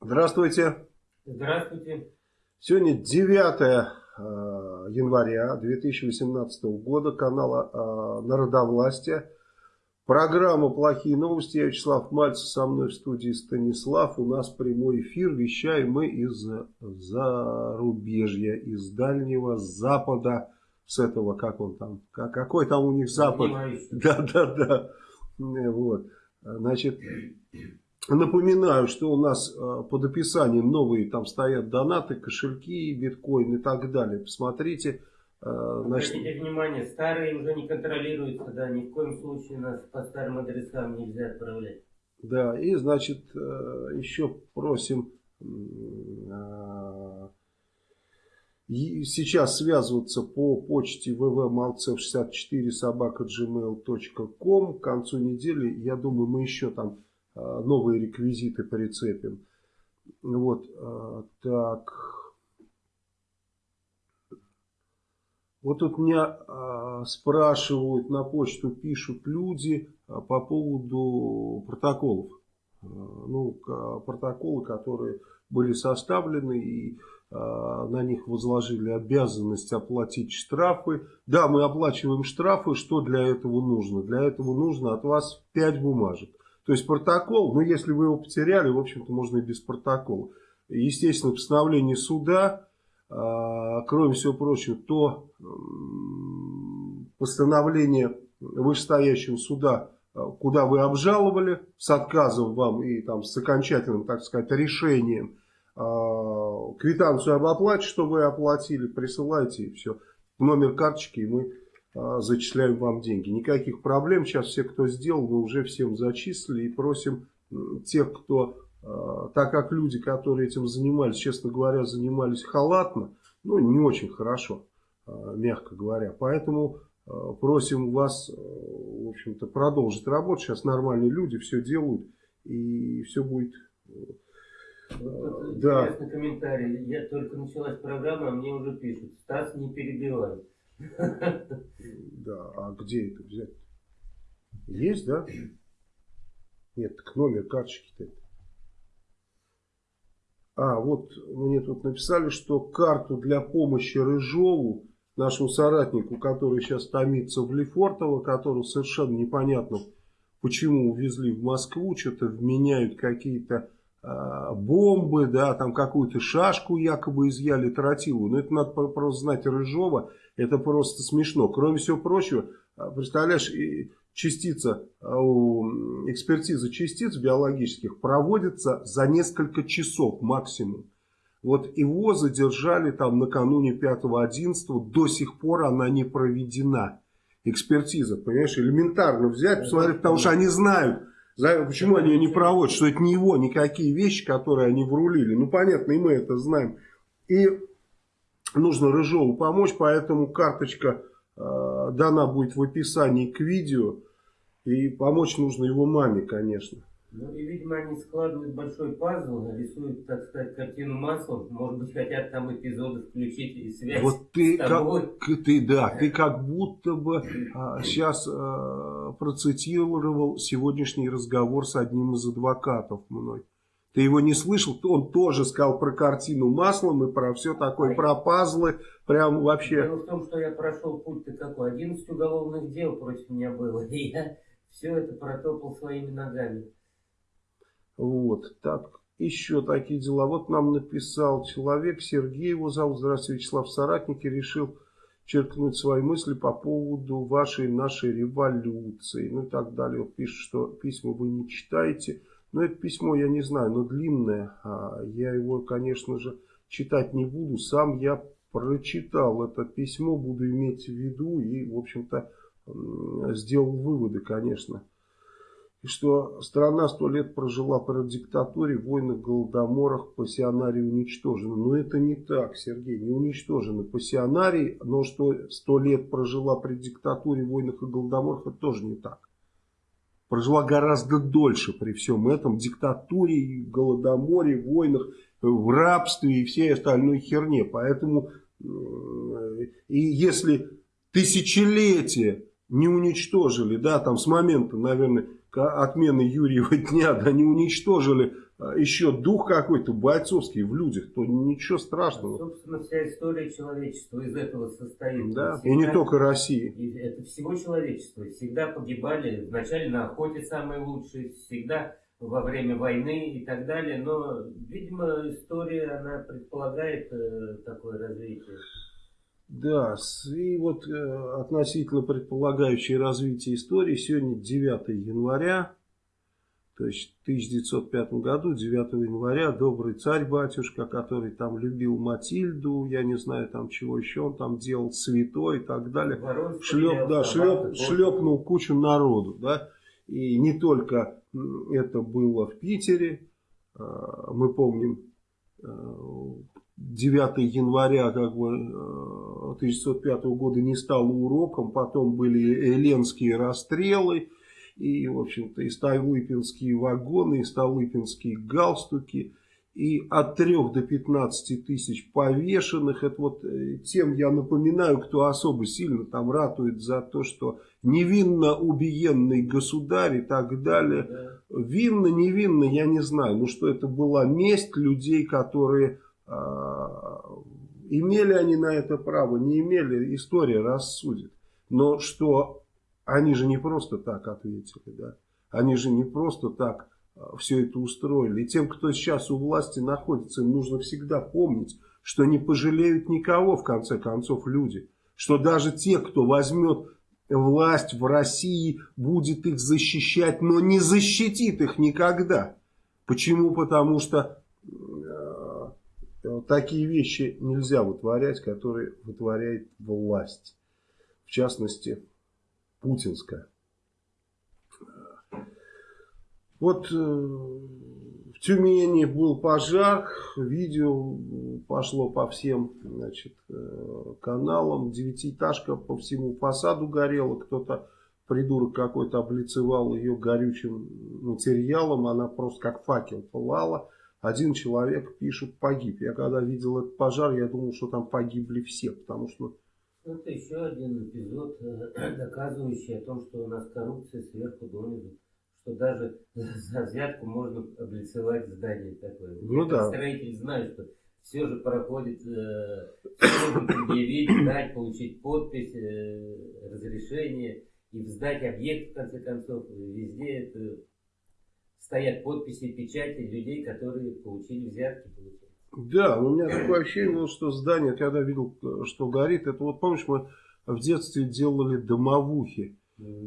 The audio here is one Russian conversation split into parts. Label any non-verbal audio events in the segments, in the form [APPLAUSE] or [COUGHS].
Здравствуйте. Здравствуйте. Сегодня 9 э, января 2018 года, канала э, Народовластия. Программа «Плохие новости». Я Вячеслав Мальцев, со мной в студии Станислав. У нас прямой эфир. Вещаем мы из зарубежья, из Дальнего Запада. С этого, как он там, какой там у них Запад. Да, да, да. Вот. Значит, напоминаю, что у нас э, под описанием новые там стоят донаты, кошельки, биткоин и так далее. Посмотрите. Э, значит... Обратите внимание, старые уже не контролируются, да, ни в коем случае нас по старым адресам нельзя отправлять. Да, и значит, э, еще просим сейчас связываться по почте vvmalcev64 собака gmail.com. К концу недели, я думаю, мы еще там а, новые реквизиты прицепим. Вот, а, так. Вот тут меня э, спрашивают, на почту пишут люди по поводу протоколов. Ну, протоколы, которые были составлены и а, на них возложили обязанность оплатить штрафы. Да, мы оплачиваем штрафы. Что для этого нужно? Для этого нужно от вас 5 бумажек. То есть протокол, ну если вы его потеряли, в общем-то можно и без протокола. Естественно, постановление суда, а, кроме всего прочего, то постановление вышестоящего суда, а, куда вы обжаловали с отказом вам и там с окончательным, так сказать, решением квитанцию об оплате, что вы оплатили, присылайте и все. Номер карточки, и мы а, зачисляем вам деньги. Никаких проблем. Сейчас все, кто сделал, мы уже всем зачислили и просим тех, кто, а, так как люди, которые этим занимались, честно говоря, занимались халатно, ну, не очень хорошо, мягко говоря. Поэтому просим вас, в общем-то, продолжить работу. Сейчас нормальные люди все делают, и все будет вот да. Интересный комментарий. Я только началась программа, а мне уже пишут. Стас не перебивает. Да, а где это взять? Есть, да? Нет, так номер карточки-то. А, вот мне тут написали, что карту для помощи Рыжову, нашему соратнику, который сейчас томится в Лефортово, которого совершенно непонятно, почему увезли в Москву, что-то вменяют какие-то Э, бомбы, да, там какую-то шашку якобы изъяли, тротилу. Но это надо просто знать Рыжова, это просто смешно. Кроме всего прочего, э, представляешь, частица, э, экспертиза частиц биологических проводится за несколько часов максимум. Вот его задержали там накануне 5-11, до сих пор она не проведена. Экспертиза, понимаешь, элементарно взять, посмотреть, потому что они знают, Почему они ее не проводят? Что это не его, никакие вещи, которые они врулили. Ну, понятно, и мы это знаем. И нужно Рыжову помочь, поэтому карточка э, дана будет в описании к видео. И помочь нужно его маме, конечно. Ну и, видимо, они складывают большой пазл, рисуют, так сказать, картину маслом. Может быть, хотят там эпизоды включить и связь вот ты, с тобой. Как, ты, да, ты как будто бы а, [CLEARS THROAT] сейчас а, процитировал сегодняшний разговор с одним из адвокатов мной. Ты его не слышал? Он тоже сказал про картину маслом и про все такое, про пазлы. Прям вообще... Дело в том, что я прошел путь-то какой. 11 уголовных дел против меня было. И я все это протопал своими ногами. Вот, так, еще такие дела. Вот нам написал человек, Сергей его зовут, здравствуйте, Вячеслав Соратники, решил черкнуть свои мысли по поводу вашей нашей революции, ну и так далее. Он пишет, что письма вы не читаете. Но это письмо я не знаю, но длинное. А я его, конечно же, читать не буду. Сам я прочитал это письмо, буду иметь в виду и, в общем-то, сделал выводы, конечно и что страна сто лет прожила при диктатуре, войнах, голодоморах, пассионарии уничтожены. Но это не так, Сергей, не уничтожены пассионарии, но что сто лет прожила при диктатуре, войнах и голодоморах, это тоже не так. Прожила гораздо дольше при всем этом, диктатуре, голодоморе, войнах, в рабстве и всей остальной херне. Поэтому, и если тысячелетия не уничтожили, да, там с момента, наверное, отмены Юрьева [LAUGHS] дня, да не уничтожили а, еще дух какой-то бойцовский в людях, то ничего страшного. А, собственно, вся история человечества из этого состоит. Да, всегда, и не только России. Это всего человечества. Всегда погибали, вначале на охоте самые лучшие, всегда во время войны и так далее. Но, видимо, история, она предполагает э, такое развитие. Да, и вот э, относительно предполагающей развитие истории, сегодня 9 января то есть в 1905 году, 9 января, добрый царь-батюшка, который там любил Матильду, я не знаю там чего еще, он там делал святой и так далее, шлеп, да, шлеп, шлепнул кучу народу. Да? И не только это было в Питере, а, мы помним, 9 а, января как бы, 1905 а, года не стало уроком, потом были эленские расстрелы, и, в общем-то, и столыпинские вагоны, и столыпинские галстуки, и от 3 до 15 тысяч повешенных. Это вот э, тем я напоминаю, кто особо сильно там ратует за то, что невинно убиенный государь и так далее. Да. Винно, невинно, я не знаю. Ну, что это была месть людей, которые... А, имели они на это право, не имели, история рассудит. Но что они же не просто так ответили, да. Они же не просто так а, все это устроили. И тем, кто сейчас у власти находится, им нужно всегда помнить, что не пожалеют никого, в конце концов, люди. Что даже те, кто возьмет власть в России, будет их защищать, но не защитит их никогда. Почему? Потому что такие вещи нельзя вытворять, которые вытворяет власть. В частности, путинская. Вот э, в Тюмени был пожар, видео пошло по всем значит, э, каналам, девятиэтажка по всему фасаду горела, кто-то, придурок какой-то, облицевал ее горючим материалом, она просто как факел пылала. Один человек, пишет, погиб. Я когда видел этот пожар, я думал, что там погибли все, потому что это еще один эпизод, э, [CLEARS THROAT] доказывающий о том, что у нас коррупция сверху донизу. Что даже за взятку можно облицевать здание такое. Ну да. строитель знаю, что все же проходит, э, предъявить, дать, получить подпись, э, разрешение и сдать объект, в конце концов. Везде это стоят подписи, печати людей, которые получили взятки. Получили. Да, у меня [CLEARS THROAT] такое ощущение было, что здание, когда видел, что горит, это вот помнишь, мы в детстве делали домовухи.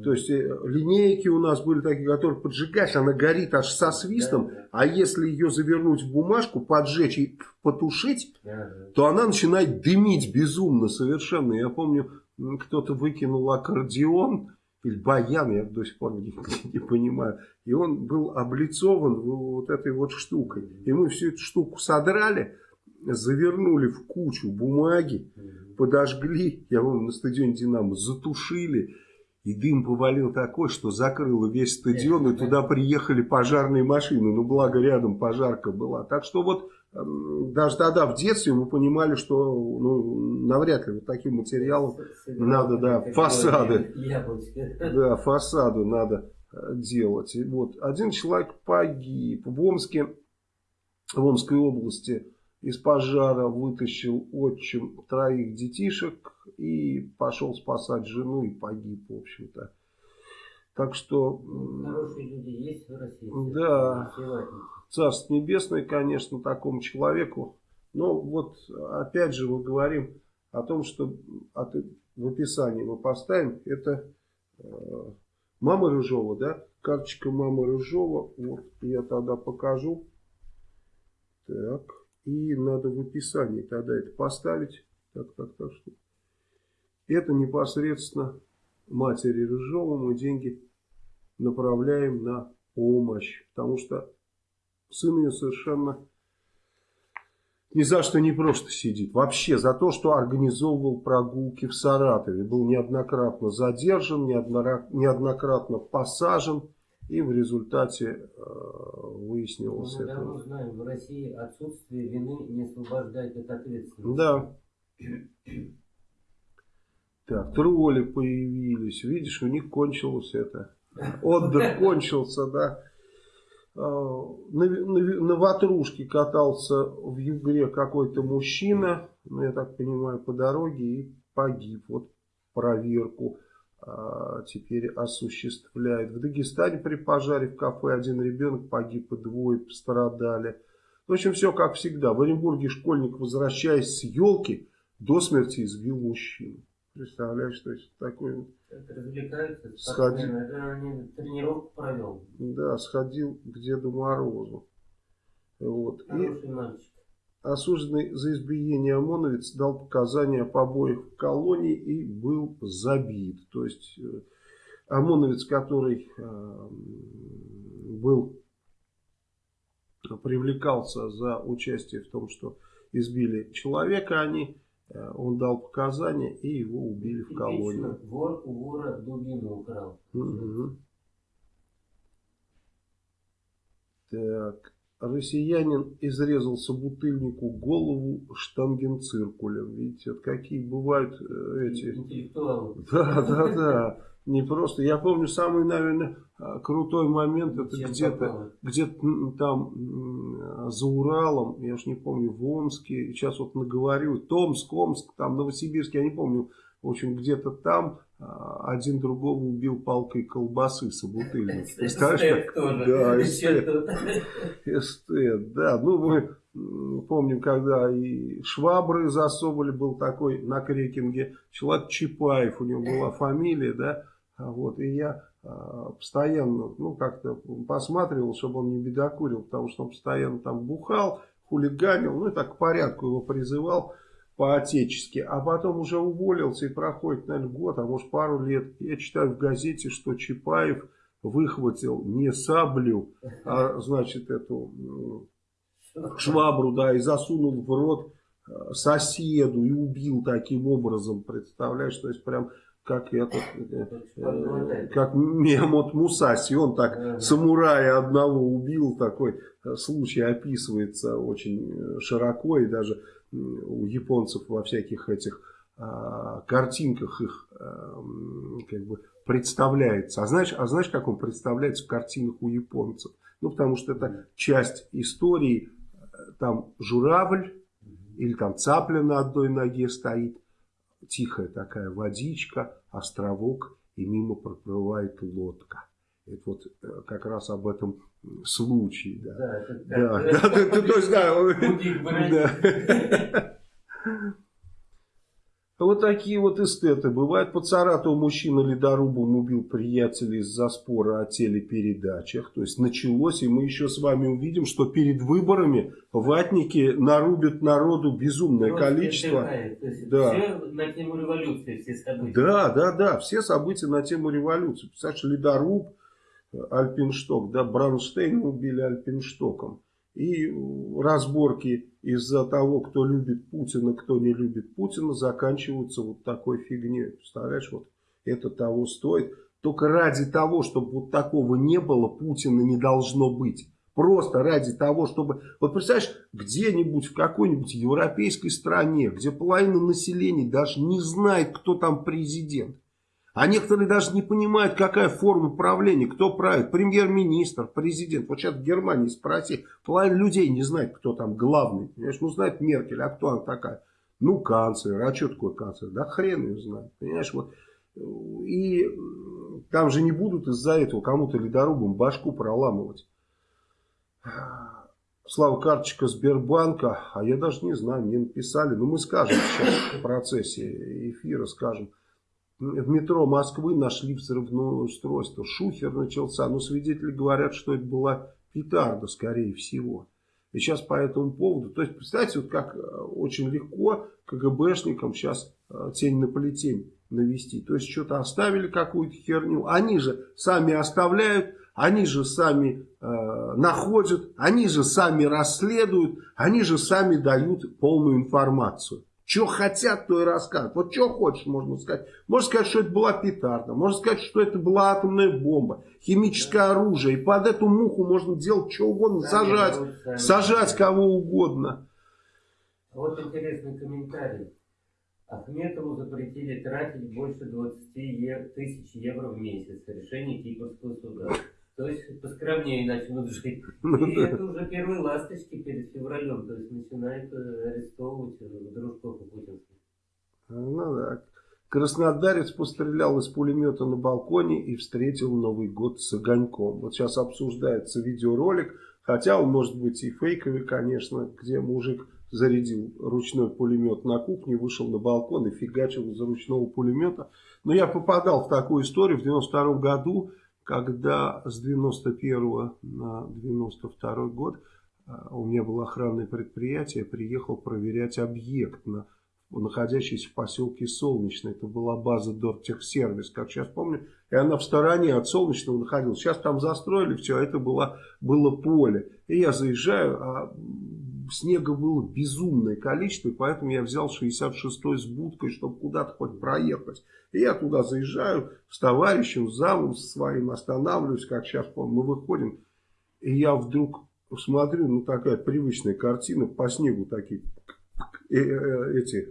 То есть э, линейки у нас были такие, которые поджигаешь, она горит аж со свистом, да, да. а если ее завернуть в бумажку, поджечь и потушить, да, да. то она начинает дымить безумно совершенно. Я помню, кто-то выкинул аккордеон, или баян, я до сих пор [LAUGHS] не, не понимаю. И он был облицован вот этой вот штукой. И мы всю эту штуку содрали, завернули в кучу бумаги, подожгли, я помню, на стадионе «Динамо», затушили. И дым повалил такой, что закрыло весь стадион, и туда приехали пожарные машины. Ну, благо рядом пожарка была. Так что вот даже тогда в детстве мы понимали, что ну, навряд ли вот таким материалом надо, да, фасады, да, фасады надо э, делать. И вот один человек погиб в Омске, в Омской области из пожара вытащил отчим троих детишек и пошел спасать жену и погиб, в общем-то. Так что... Хорошие люди есть в России. Да. Царство Небесное, конечно, такому человеку. Но вот опять же мы говорим о том, что в описании мы поставим, это э, мама Рыжова, да, карточка мамы Рыжова, вот я тогда покажу. Так, и надо в описании тогда это поставить. Так, так, так, что. Это непосредственно матери Рыжова мы деньги направляем на помощь, потому что сын ее совершенно ни за что не просто сидит. Вообще за то, что организовывал прогулки в Саратове. Был неоднократно задержан, неоднократно посажен. И в результате э, выяснилось Мы это. Мы знаем, в России отсутствие вины не освобождает от ответственности. Да. Так, тролли появились. Видишь, у них кончилось это отдых кончился, да. А, на, на, ватрушке катался в Югре какой-то мужчина, ну, я так понимаю, по дороге и погиб. Вот проверку а, теперь осуществляет. В Дагестане при пожаре в кафе один ребенок погиб и двое пострадали. В общем, все как всегда. В Оренбурге школьник, возвращаясь с елки, до смерти избил мужчину. Представляешь, что это такое? Это развлекаются. Сходи... Они тренировку провел. Да, сходил к Деду Морозу. Вот. Хороший и мальчик. Осужденный за избиение ОМОНовец дал показания о побоях в колонии и был забит. То есть э, ОМОНовец, который э, был привлекался за участие в том, что избили человека, они он дал показания, и его убили в колонии. Вор у вора дубину украл. Угу. Так. Россиянин изрезал собутыльнику голову штангенциркулем. Видите, вот какие бывают э, эти... Интеллектуалы. Да, да, да. Не просто. Я помню самый, наверное, а, крутой момент. Это где-то где, -то, там за Уралом. Я уж не помню, в Омске. Сейчас вот наговорю. Томск, Омск, там Новосибирск. Я не помню. В общем, где-то там а, один другого убил палкой колбасы собутыльник. Представляешь? Да, эстет. Эстет, да. Ну, мы помним, когда и Швабры засовывали, был такой на Крекинге, человек Чапаев, у него была фамилия, да, а вот, и я а, постоянно, ну, как-то посматривал, чтобы он не бедокурил, потому что он постоянно там бухал, хулиганил, ну, и так к порядку его призывал по-отечески, а потом уже уволился и проходит, наверное, год, а может пару лет. Я читаю в газете, что Чапаев выхватил не саблю, а, значит, эту швабру, да, и засунул в рот э, соседу и убил таким образом, представляешь, то есть прям как этот, э, как Мехмод Мусаси, он так самурая одного убил, такой э, случай описывается очень широко, и даже у японцев во всяких этих а, картинках их а, как бы представляется. А знаешь, а знаешь, как он представляется в картинах у японцев? Ну, потому что это часть истории, там журавль или там цапля на одной ноге стоит, тихая такая водичка, островок, и мимо проплывает лодка. Это вот э, как раз об этом случае. Да, да, да, [LAUGHS] да, да, да, то есть, да. Вот такие вот эстеты. Бывает по Саратову мужчина ледорубом убил приятелей из-за спора о телепередачах. То есть началось, и мы еще с вами увидим, что перед выборами ватники нарубят народу безумное Просто количество. Да. Все на тему революции, все события. Да, да, да, все события на тему революции. Представляешь, ледоруб, Альпиншток, да, Бронштейн убили Альпинштоком. И разборки из-за того, кто любит Путина, кто не любит Путина, заканчиваются вот такой фигней. Представляешь, вот это того стоит. Только ради того, чтобы вот такого не было, Путина не должно быть. Просто ради того, чтобы... Вот представляешь, где-нибудь в какой-нибудь европейской стране, где половина населения даже не знает, кто там президент. А некоторые даже не понимают, какая форма правления, кто правит, премьер-министр, президент. Вот сейчас в Германии спроси, половина людей не знает, кто там главный. Понимаешь? Ну, знает Меркель, а кто она такая? Ну, канцлер, а что такое канцлер? Да хрен ее знает, понимаешь, вот. И там же не будут из-за этого кому-то ледорубом башку проламывать. Слава карточка Сбербанка, а я даже не знаю, мне написали, но ну, мы скажем сейчас в процессе эфира, скажем в метро Москвы нашли взрывное устройство. Шухер начался, но свидетели говорят, что это была петарда, скорее всего. И сейчас по этому поводу, то есть, представьте, вот как э, очень легко КГБшникам сейчас э, тень на полетень навести. То есть, что-то оставили какую-то херню, они же сами оставляют, они же сами э, находят, они же сами расследуют, они же сами дают полную информацию. Что хотят, то и рассказывают. Вот что хочешь, можно сказать. Можно сказать, что это была петарда. Можно сказать, что это была атомная бомба. Химическое оружие. И под эту муху можно делать что угодно. Сажать. Сажать кого угодно. Вот интересный комментарий. Ахметову запретили тратить больше 20 тысяч евро в месяц. Решение Кипрского суда. То есть поскромнее начнут жить. Ну И это уже первые ласточки перед февралем. То есть начинают э, арестовывать дружков и путинских. Ну да. Краснодарец пострелял из пулемета на балконе и встретил Новый год с огоньком. Вот сейчас обсуждается видеоролик, хотя он может быть и фейковый, конечно, где мужик зарядил ручной пулемет на кухне, вышел на балкон и фигачил из ручного пулемета. Но я попадал в такую историю в 92 году, когда с 91 на 92 год а, у меня было охранное предприятие, приехал проверять объект на находящийся в поселке Солнечный. Это была база Дортехсервис, как сейчас помню. И она в стороне от Солнечного находилась. Сейчас там застроили все, а это было, было поле. И я заезжаю, а снега было безумное количество, и поэтому я взял 66-й с будкой, чтобы куда-то хоть проехать. И я туда заезжаю с товарищем, с замом со своим, останавливаюсь, как сейчас помню, мы выходим, и я вдруг смотрю, ну такая привычная картина, по снегу такие э, э, эти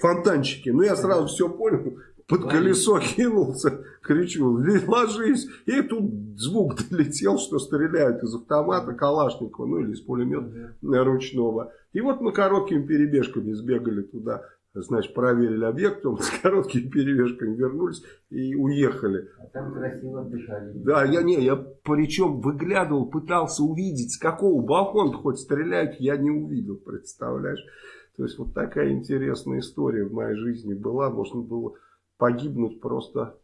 фонтанчики. Ну, я сразу все понял, под колесо кинулся, кричу, ложись. И тут звук долетел, что стреляют из автомата Калашникова, ну или из пулемета ручного. И вот мы короткими перебежками сбегали туда, значит, проверили объект, потом с короткими перебежками вернулись и уехали. А там красиво отдыхали. Да, я не, я причем выглядывал, пытался увидеть, с какого балкона хоть стреляют, я не увидел, представляешь. То есть вот такая интересная история в моей жизни была. Можно было погибнуть просто,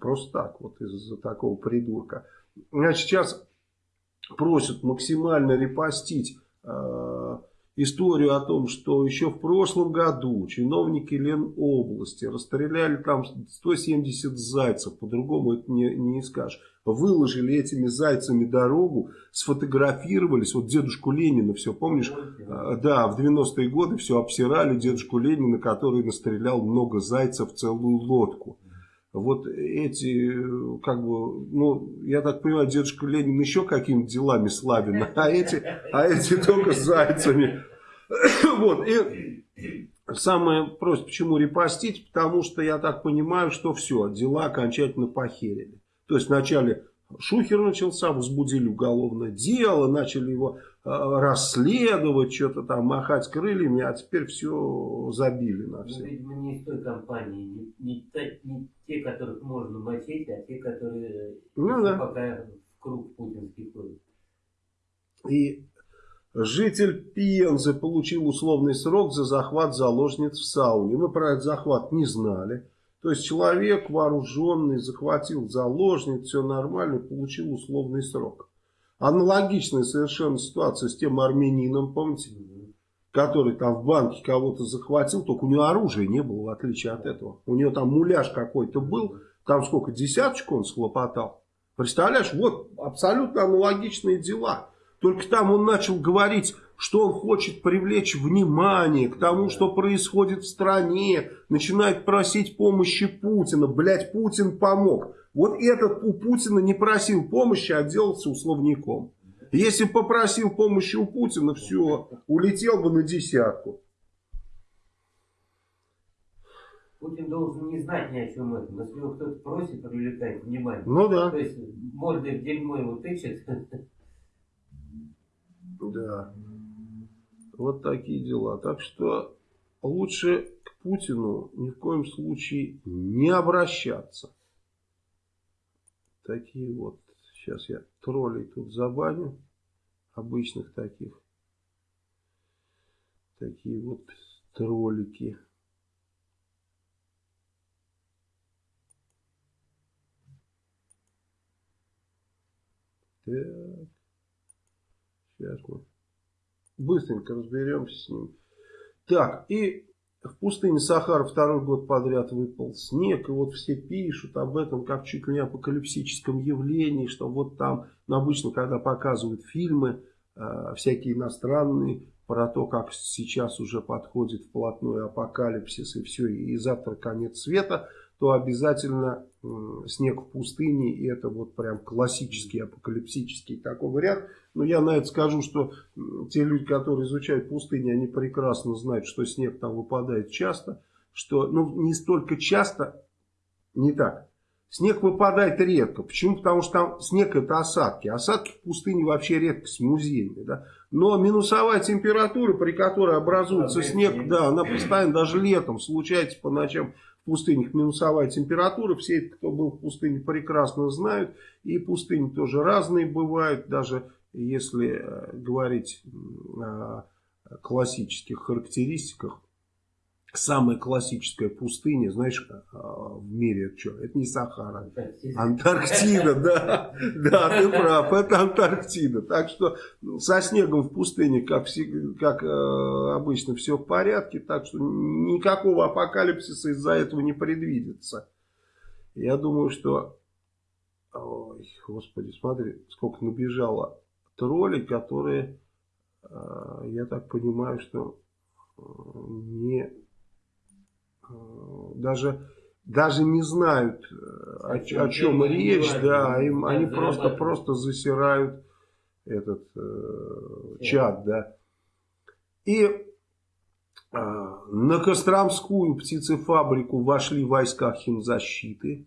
просто так, вот из-за такого придурка. Значит, сейчас просят максимально репостить э, историю о том, что еще в прошлом году чиновники Ленобласти расстреляли там 170 зайцев, по-другому это не, не скажешь. Выложили этими зайцами дорогу, сфотографировались, вот дедушку Ленина, все помнишь? А, да, в 90-е годы все обсирали дедушку Ленина, который настрелял много зайцев в целую лодку вот эти, как бы, ну, я так понимаю, дедушка Ленин еще какими-то делами славен, [LAUGHS] а эти, а эти только с зайцами. [COUGHS] Вот, и самое просто, почему репостить, потому что я так понимаю, что все, дела окончательно похерили. То есть вначале Шухер начался, возбудили уголовное дело, начали его э, расследовать, что-то там махать крыльями, а теперь все забили на все. Ну, видимо, не из той компании, не, не, не те, которых можно мочить, а те, которые ну, да. пока в круг путинский ходят. И житель Пензы получил условный срок за захват заложниц в сауне. Мы про этот захват не знали. То есть человек вооруженный захватил заложниц, все нормально, получил условный срок. Аналогичная совершенно ситуация с тем армянином, помните, который там в банке кого-то захватил, только у него оружия не было, в отличие от этого. У него там муляж какой-то был, там сколько, десяточку он схлопотал. Представляешь, вот абсолютно аналогичные дела. Только там он начал говорить что он хочет привлечь внимание к тому, что происходит в стране, начинает просить помощи Путина. Блять, Путин помог. Вот этот у Путина не просил помощи, а делался условником. Если попросил помощи у Путина, все, улетел бы на десятку. Путин должен не знать ни о чем этом. Если его кто-то просит, привлекает внимание. Ну да. То есть мордой в дерьмо его тычет. Да. Вот такие дела. Так что лучше к Путину ни в коем случае не обращаться. Такие вот. Сейчас я троллей тут забаню. Обычных таких. Такие вот троллики. Так. Сейчас мы быстренько разберемся с ним. Так, и в пустыне Сахара второй год подряд выпал снег, и вот все пишут об этом как чуть ли не апокалипсическом явлении, что вот там, ну, обычно, когда показывают фильмы, э, всякие иностранные, про то, как сейчас уже подходит вплотную апокалипсис и все, и завтра конец света, то обязательно снег в пустыне, и это вот прям классический апокалипсический такой вариант. Но я на это скажу, что те люди, которые изучают пустыни, они прекрасно знают, что снег там выпадает часто. что ну, не столько часто, не так. Снег выпадает редко. Почему? Потому что там снег это осадки. Осадки в пустыне вообще редкость музейная. Да? Но минусовая температура, при которой образуется снег, да, она постоянно даже летом случается по ночам в пустынях минусовая температура. Все, кто был в пустыне, прекрасно знают. И пустыни тоже разные бывают. Даже если э, говорить о классических характеристиках самая классическая пустыня, знаешь, а, в мире это что? Это не Сахара. Антарктида, да. Да, ты прав, это Антарктида. Так что со снегом в пустыне, как, как э, обычно, все в порядке. Так что никакого апокалипсиса из-за этого не предвидится. Я думаю, что... Ой, господи, смотри, сколько набежало троллей, которые, э, я так понимаю, что э, не даже, даже не знают, э, о, о чем речь, да, им, они просто, просто засирают этот э, чат, да. И э, на Костромскую птицефабрику вошли войска химзащиты.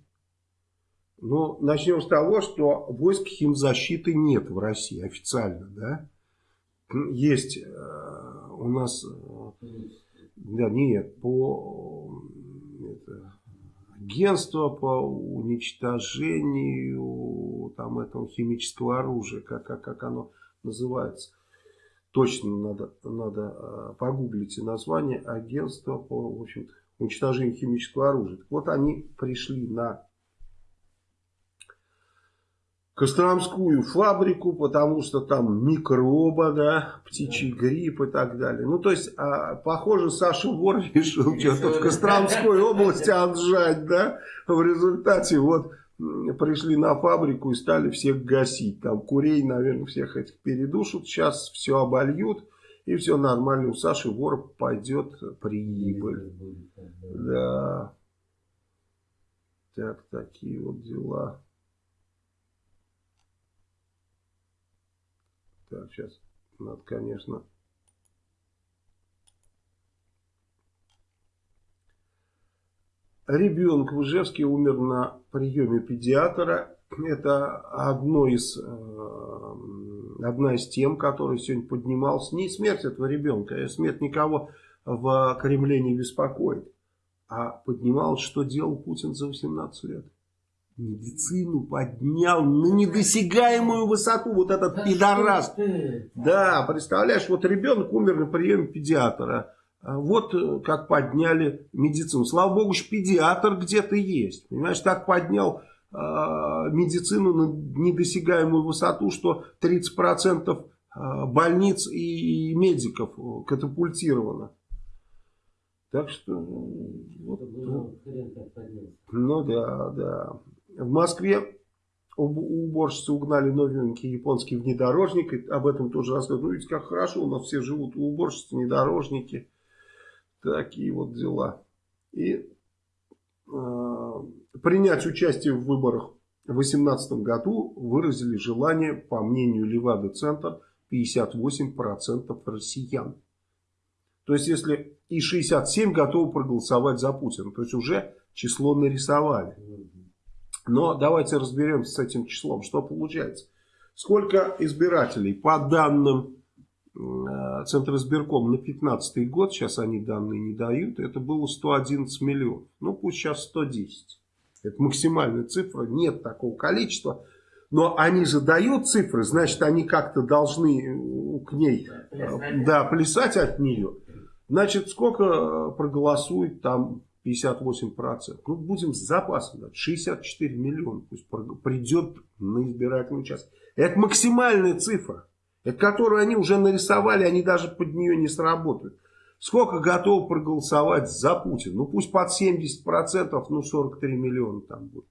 Ну, начнем с того, что войск химзащиты нет в России официально, да. Есть э, у нас э, да, нет, по агентство по уничтожению там этого химического оружия, как, как, как оно называется. Точно надо, надо а, погуглить название агентства по в общем уничтожению химического оружия. Так вот они пришли на Костромскую фабрику, потому что там микроба, да, птичий грипп и так далее. Ну, то есть, а, похоже, Саша Вор [LAUGHS] решил что-то в Костромской [LAUGHS] области отжать, да. В результате вот пришли на фабрику и стали всех гасить. Там курей, наверное, всех этих передушат. Сейчас все обольют. И все нормально. У Саши Вор пойдет прибыль. Да. Так, такие вот дела. Так, сейчас надо, конечно... Ребенок в Ижевске умер на приеме педиатра. Это одно из, э, одна из тем, которая сегодня поднималась. Не смерть этого ребенка, а смерть никого в Кремле не беспокоит. А поднималось, что делал Путин за 18 лет медицину поднял на недосягаемую высоту вот этот да пидорас. Да, представляешь, вот ребенок умер на приеме педиатра. А вот э, как подняли медицину. Слава богу, что педиатр где-то есть. Понимаешь, так поднял э, медицину на недосягаемую высоту, что 30% а, больниц и медиков катапультировано. Так что... Вот, ну, ну да, да. В Москве уборщицы угнали новенький японский внедорожник. И об этом тоже рассказывают. Ну, видите, как хорошо у нас все живут. Уборщицы внедорожники. Такие вот дела. И э, принять участие в выборах в 2018 году выразили желание, по мнению Левада-центр, 58% россиян. То есть, если и 67 готовы проголосовать за Путина, то есть уже число нарисовали. Но давайте разберемся с этим числом. Что получается? Сколько избирателей по данным э, Центра избирком на 15 год, сейчас они данные не дают, это было 111 миллионов. Ну пусть сейчас 110. Это максимальная цифра, нет такого количества. Но они задают цифры, значит они как-то должны э, к ней э, да, плясать от нее. Значит, сколько проголосует там 58%. Ну, будем с запасом. Да, 64 миллиона пусть придет на избирательный участок. Это максимальная цифра. Которую они уже нарисовали, они даже под нее не сработают. Сколько готовы проголосовать за Путина? Ну, пусть под 70%, ну, 43 миллиона там будет.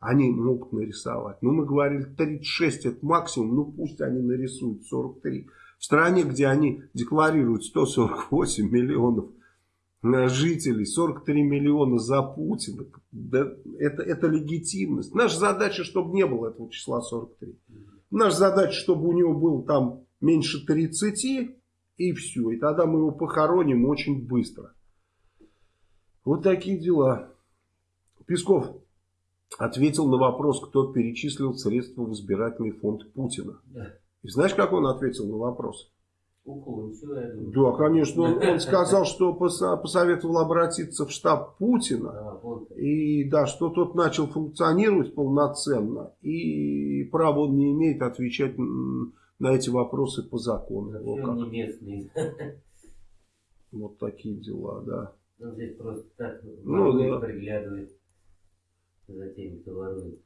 Они могут нарисовать. Ну, мы говорили, 36 это максимум, ну, пусть они нарисуют 43. В стране, где они декларируют 148 миллионов жителей, 43 миллиона за Путина. Да, это, это легитимность. Наша задача, чтобы не было этого числа 43. Наша задача, чтобы у него было там меньше 30 и все. И тогда мы его похороним очень быстро. Вот такие дела. Песков ответил на вопрос, кто перечислил средства в избирательный фонд Путина. И знаешь, как он ответил на вопрос? Я думаю. Да, конечно. Он, он [LAUGHS] сказал, что посоветовал обратиться в штаб Путина. А, вот. И да, что тот начал функционировать полноценно. И права он не имеет отвечать на эти вопросы по закону. Вообще не местный. Вот такие дела, да. Он здесь просто так Ну, да. приглядывает за теми, кто ворует.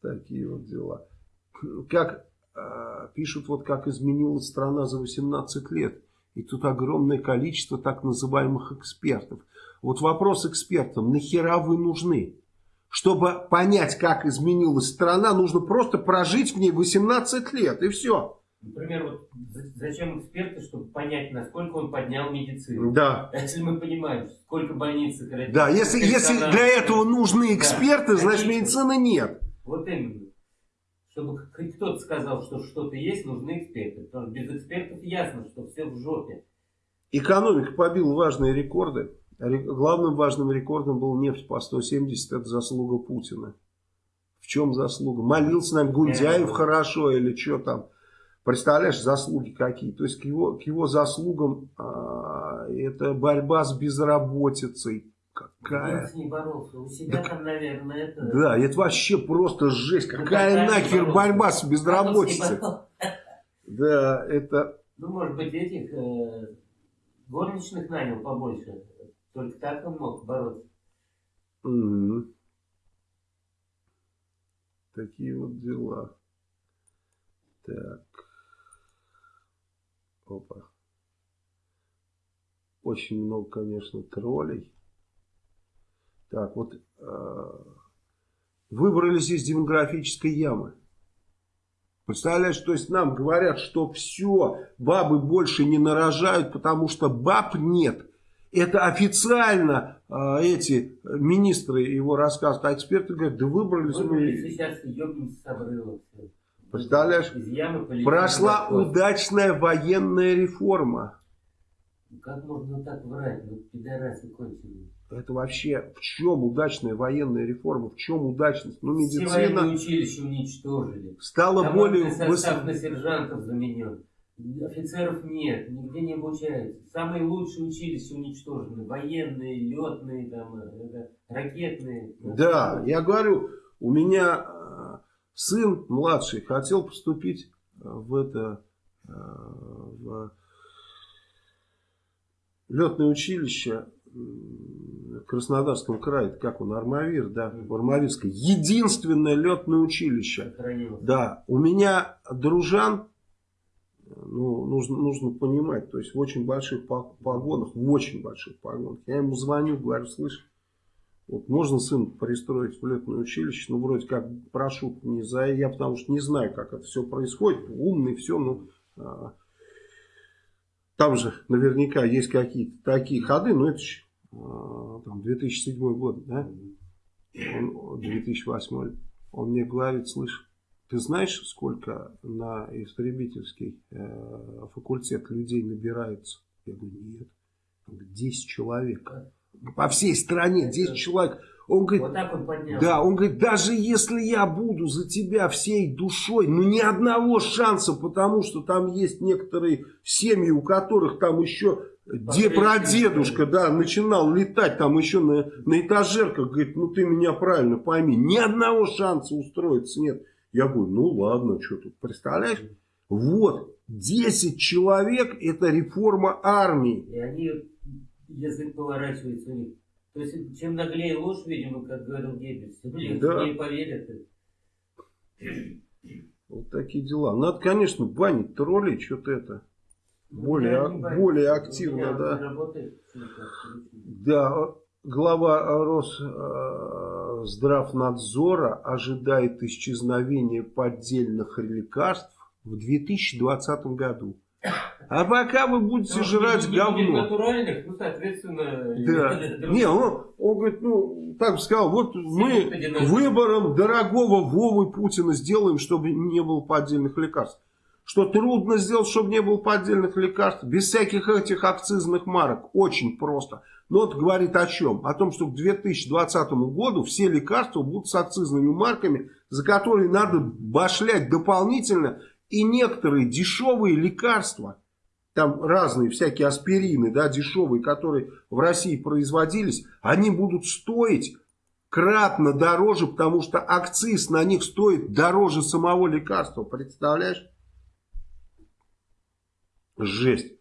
Такие вот дела. Как пишут, вот как изменилась страна за 18 лет. И тут огромное количество так называемых экспертов. Вот вопрос экспертам, нахера вы нужны? Чтобы понять, как изменилась страна, нужно просто прожить в ней 18 лет, и все. Например, вот за- зачем эксперты, чтобы понять, насколько он поднял медицину. Да. Если мы понимаем, сколько больниц сократилось, Да, если, если для этого нужны эксперты, Да, значит медицины нет. Вот именно. Чтобы кто-то сказал, что что-то есть, нужны эксперты. Потому что без экспертов ясно, что все в жопе. Экономика побила важные рекорды. Ре- Главным важным рекордом был нефть по 170. Это заслуга Путина. В чем заслуга? Молился нам Гундяев хорошо или что там. Представляешь, заслуги какие. То есть к его, к его заслугам а, это борьба с безработицей. Какая? Ней боролся. У себя там, наверное, это... Да, это вообще просто жесть. Ну, Какая нахер боролся? борьба с безработицей? Да, это... Ну, может быть, этих э, горничных нанял побольше. Только так он мог бороться. Мгм. Такие вот дела. Так. Опа. Очень много, конечно, троллей. Так, вот э, выбрались из демографической ямы. Представляешь, то есть нам говорят, что все, бабы больше не нарожают, потому что баб нет. Это официально а, эти министры его рассказывают, а эксперты говорят, да выбрались мы. Выбрались и сейчас ебнемся с обрыва. Представляешь? Из ямы полетели Прошла удачная военная реформа. Ну, Как можно так врать? Ну, пидорасы конченые. Это вообще в чем удачная военная реформа? В чем удачность? Ну, Все медицина военные училища уничтожили. стала более Командный состав на сержантов заменен. Офицеров нет, нигде не обучаются. Самые лучшие училища уничтожены. Военные, летные, там, это, ракетные. Да, я говорю, у меня э, сын младший хотел поступить э, в это э, в летное училище Краснодарском крае, Это как он, Армавир, да, в Армавирское. Единственное летное училище. Да, у меня дружан, ну, нужно, нужно понимать, то есть в очень больших по- погонах, в очень больших погонах. Я ему звоню, говорю, слышь, вот можно сын пристроить в летное училище, ну, вроде как прошу не за, я потому что не знаю, как это все происходит, умный, все, ну, а, там же наверняка есть какие-то такие ходы, но это там 2007 год, да? он 2008 он мне говорит, слышь, ты знаешь, сколько на истребительский э, факультет людей набирается? Я говорю, нет. Он говорит, 10 человек. По всей стране 10 человек. Он говорит, Вот так он поднял. да, он говорит, даже если я буду за тебя всей душой, ну ни одного шанса, потому что там есть некоторые семьи, у которых там еще де, прадедушка, да, начинал летать там еще на, на этажерках, говорит, ну ты меня правильно пойми, ни одного шанса устроиться нет. Я говорю, ну ладно, что тут, представляешь? Вот, 10 человек, это реформа армии. И они, язык поворачивается у них. То есть, чем наглее ложь, видимо, как говорил Геббельс, легче Да. ей поверят. Вот такие дела. Надо, конечно, банить троллей, что-то это. Ну, Более- боюсь. более активно, да. Да, глава Росздравнадзора ожидает исчезновения поддельных лекарств в 2020 году. А пока вы будете Потому что жрать не говно. натуральных, ну, соответственно... Да. Не, он, он говорит, ну, так сказал, вот мы выбором дорогого Вовы Путина сделаем, чтобы не было поддельных лекарств. Что трудно сделать, чтобы не было поддельных лекарств, без всяких этих акцизных марок. Очень просто. Но это говорит о чем? О том, что к 2020 году все лекарства будут с акцизными марками, за которые надо башлять дополнительно. И некоторые дешевые лекарства, там разные всякие аспирины, да, дешевые, которые в России производились, они будут стоить кратно дороже, потому что акциз на них стоит дороже самого лекарства. Представляешь? Жесть.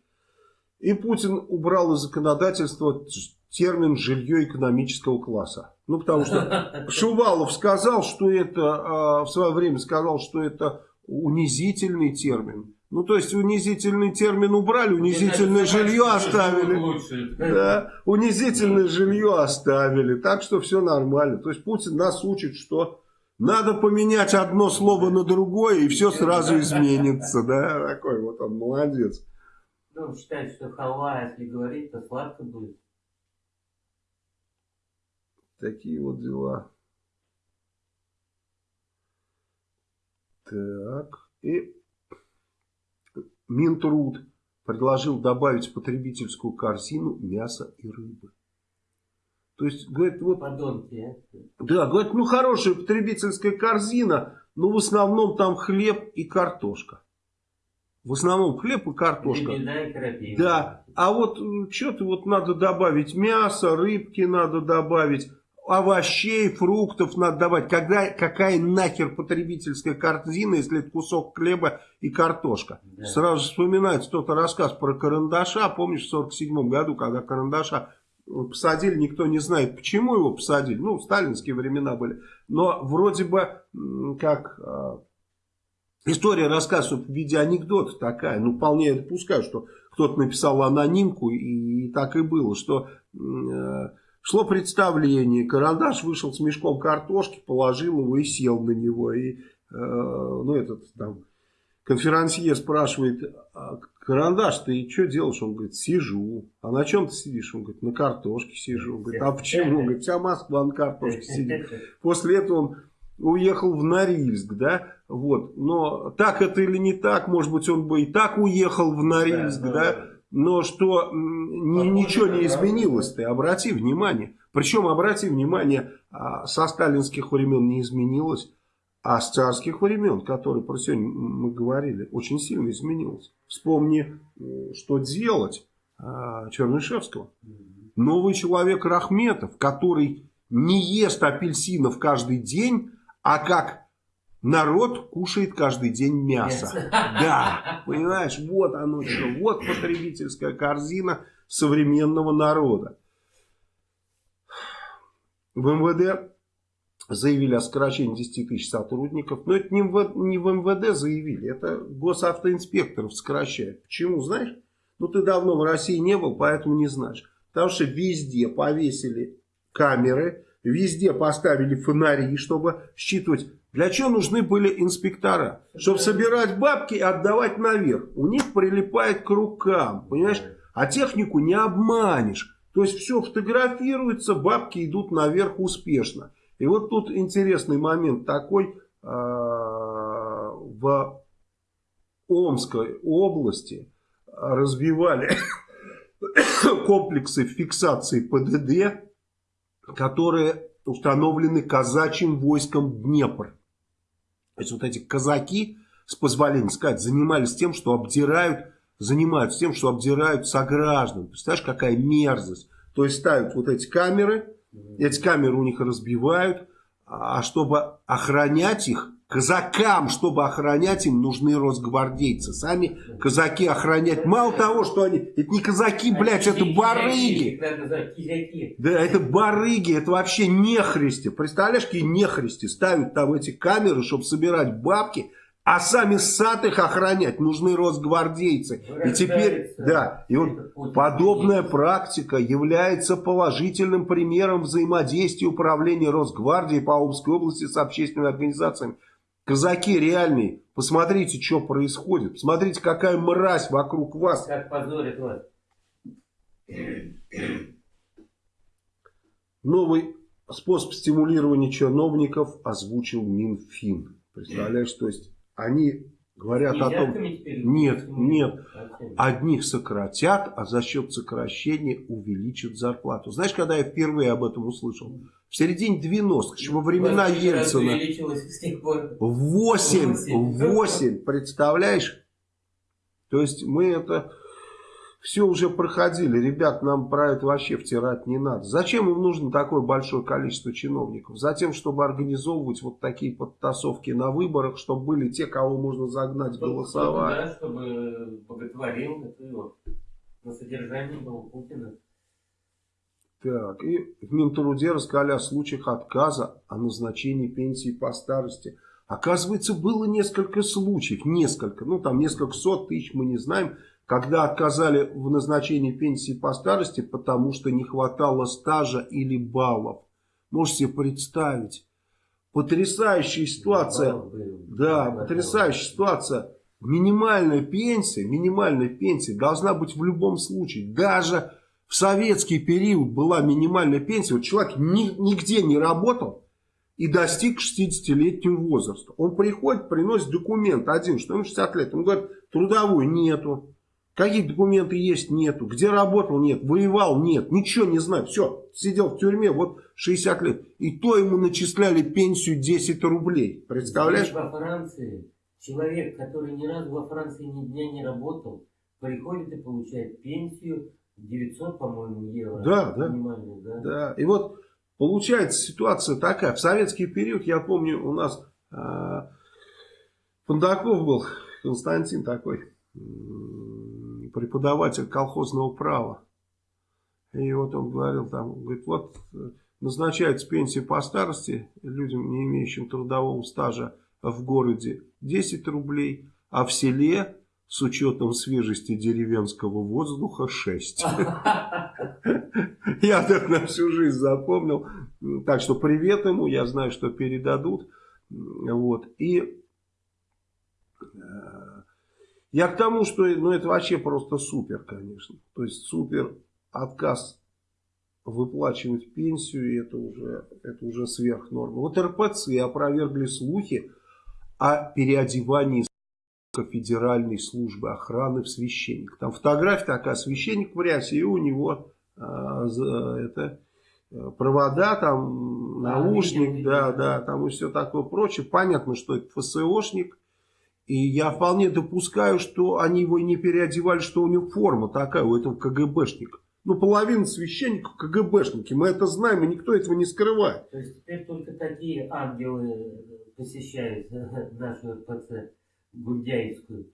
И Путин убрал из законодательства термин «жилье экономического класса». Ну, потому что [LAUGHS] Шувалов сказал, что это, а, в свое время сказал, что это унизительный термин. Ну, то есть, унизительный термин убрали, унизительное жилье оставили. Да, [LAUGHS] унизительное жилье оставили. Так что все нормально. То есть, Путин нас учит, что надо поменять одно слово на другое, и все сразу изменится. Да, такой вот он, молодец. Ну, считает, что халва, если говорить, то сладко будет. Такие вот дела. Так, и Минтруд предложил добавить в потребительскую корзину мясо и рыбы. То есть, говорит, вот... Подонки, а? Да, говорит, ну хорошая потребительская корзина, но в основном там хлеб и картошка. В основном хлеб и картошка. И да, а вот что-то вот надо добавить мясо, рыбки надо добавить овощей, фруктов надо давать. Когда, какая нахер потребительская корзина, если это кусок хлеба и картошка? Да. Сразу вспоминается кто-то рассказ про карандаша. Помнишь, в 47 году, когда карандаша посадили, никто не знает, почему его посадили. Ну, сталинские времена были. Но вроде бы, как... А, история рассказывается в виде анекдота такая. Ну, вполне я допускаю, что кто-то написал анонимку, и, и так и было, что... Э, Шло представление, Карандаш вышел с мешком картошки, положил его и сел на него. И, э, ну, этот там, конферансье спрашивает, а, Карандаш, ты что делаешь? Он говорит, сижу. А на чем ты сидишь? Он говорит, на картошке сижу. Он говорит, а почему? Он говорит, вся Москва на картошке сидит. После этого он уехал в Норильск, да, вот, но так это или не так, может быть, он бы и так уехал в Норильск, да, да но что ни, ничего не изменилось, ты обрати внимание. Причем, обрати внимание, а, со сталинских времен не изменилось, а с царских времен, которые про сегодня мы говорили, очень сильно изменилось. Вспомни, что делать а, Чернышевского. Новый человек Рахметов, который не ест апельсинов каждый день, а как Народ кушает каждый день мясо. мясо. Да, понимаешь, вот оно что. Вот потребительская корзина современного народа. В МВД заявили о сокращении 10 тысяч сотрудников. Но это не в, не в МВД заявили, это госавтоинспекторов сокращают. Почему, знаешь? Ну, ты давно в России не был, поэтому не знаешь. Потому что везде повесили камеры, везде поставили фонари, чтобы считывать для чего нужны были инспектора? Чтобы собирать бабки и отдавать наверх. У них прилипает к рукам, понимаешь? А технику не обманешь. То есть все фотографируется, бабки идут наверх успешно. И вот тут интересный момент такой. А, в Омской области развивали [COUGHS] комплексы фиксации ПДД, которые установлены казачьим войском Днепр. То есть вот эти казаки, с позволения сказать, занимались тем, что обдирают, занимаются тем, что обдирают сограждан. Представляешь, какая мерзость. То есть ставят вот эти камеры, эти камеры у них разбивают, а чтобы охранять их, Казакам, чтобы охранять им, нужны росгвардейцы. Сами казаки охранять. Мало того, что они... Это не казаки, блядь, это барыги. Да, это барыги, это вообще нехристи. Представляешь, какие нехристи ставят там эти камеры, чтобы собирать бабки, а сами сад их охранять нужны росгвардейцы. И теперь, да, и вот подобная практика является положительным примером взаимодействия управления Росгвардии по Омской области с общественными организациями. Казаки реальные, посмотрите, что происходит. Посмотрите, какая мразь вокруг вас. Как позорит вас. Новый способ стимулирования чиновников озвучил Минфин. Представляешь, то есть они Говорят о том, нет, нет, одних сократят, а за счет сокращения увеличат зарплату. Знаешь, когда я впервые об этом услышал? В середине 90-х, еще во времена Ельцина. 8, 8, представляешь? То есть мы это все уже проходили. Ребят, нам про это вообще втирать не надо. Зачем им нужно такое большое количество чиновников? Затем, чтобы организовывать вот такие подтасовки на выборах, чтобы были те, кого можно загнать чтобы, голосовать. Да, чтобы боготворил это на содержании был Путина. Так, и в Минтруде рассказали о случаях отказа о назначении пенсии по старости. Оказывается, было несколько случаев, несколько, ну там несколько сот тысяч, мы не знаем, когда отказали в назначении пенсии по старости, потому что не хватало стажа или баллов. Можете себе представить. Потрясающая ситуация. Да, потрясающая ситуация. Минимальная пенсия, минимальная пенсия должна быть в любом случае. Даже в советский период была минимальная пенсия. Вот человек ни, нигде не работал и достиг 60-летнего возраста. Он приходит, приносит документ один, что ему 60 лет. Он говорит, трудовой нету. Какие документы есть? Нету. Где работал? Нет. Воевал? Нет. Ничего не знаю. Все. Сидел в тюрьме вот 60 лет. И то ему начисляли пенсию 10 рублей. Представляешь? Во Франции человек, который ни разу во Франции ни дня не работал, приходит и получает пенсию 900, по-моему, евро. Да, да. да. Да. И вот получается ситуация такая. В советский период, я помню, у нас э, Фондаков был, Константин такой преподаватель колхозного права. И вот он говорил там, говорит, вот э, назначается пенсия по старости людям, не имеющим трудового стажа в городе 10 рублей, а в селе с учетом свежести деревенского воздуха 6. Я так на всю жизнь запомнил. Так что привет ему, я знаю, что передадут. Вот. И э, я к тому, что ну, это вообще просто супер, конечно. То есть супер отказ выплачивать пенсию, и это уже, это уже сверх нормы. Вот РПЦ опровергли слухи о переодевании Федеральной службы охраны в священник. Там фотография такая, священник в рясе, и у него а, это провода, там наушник, да, да, там и все такое прочее. Понятно, что это ФСОшник, и я вполне допускаю, что они его не переодевали, что у него форма такая, у этого КГБшника. Ну, половина священников КГБшники, мы это знаем, и никто этого не скрывает. То есть теперь только такие ангелы посещают [LAUGHS] нашу РПЦ Гундяевскую.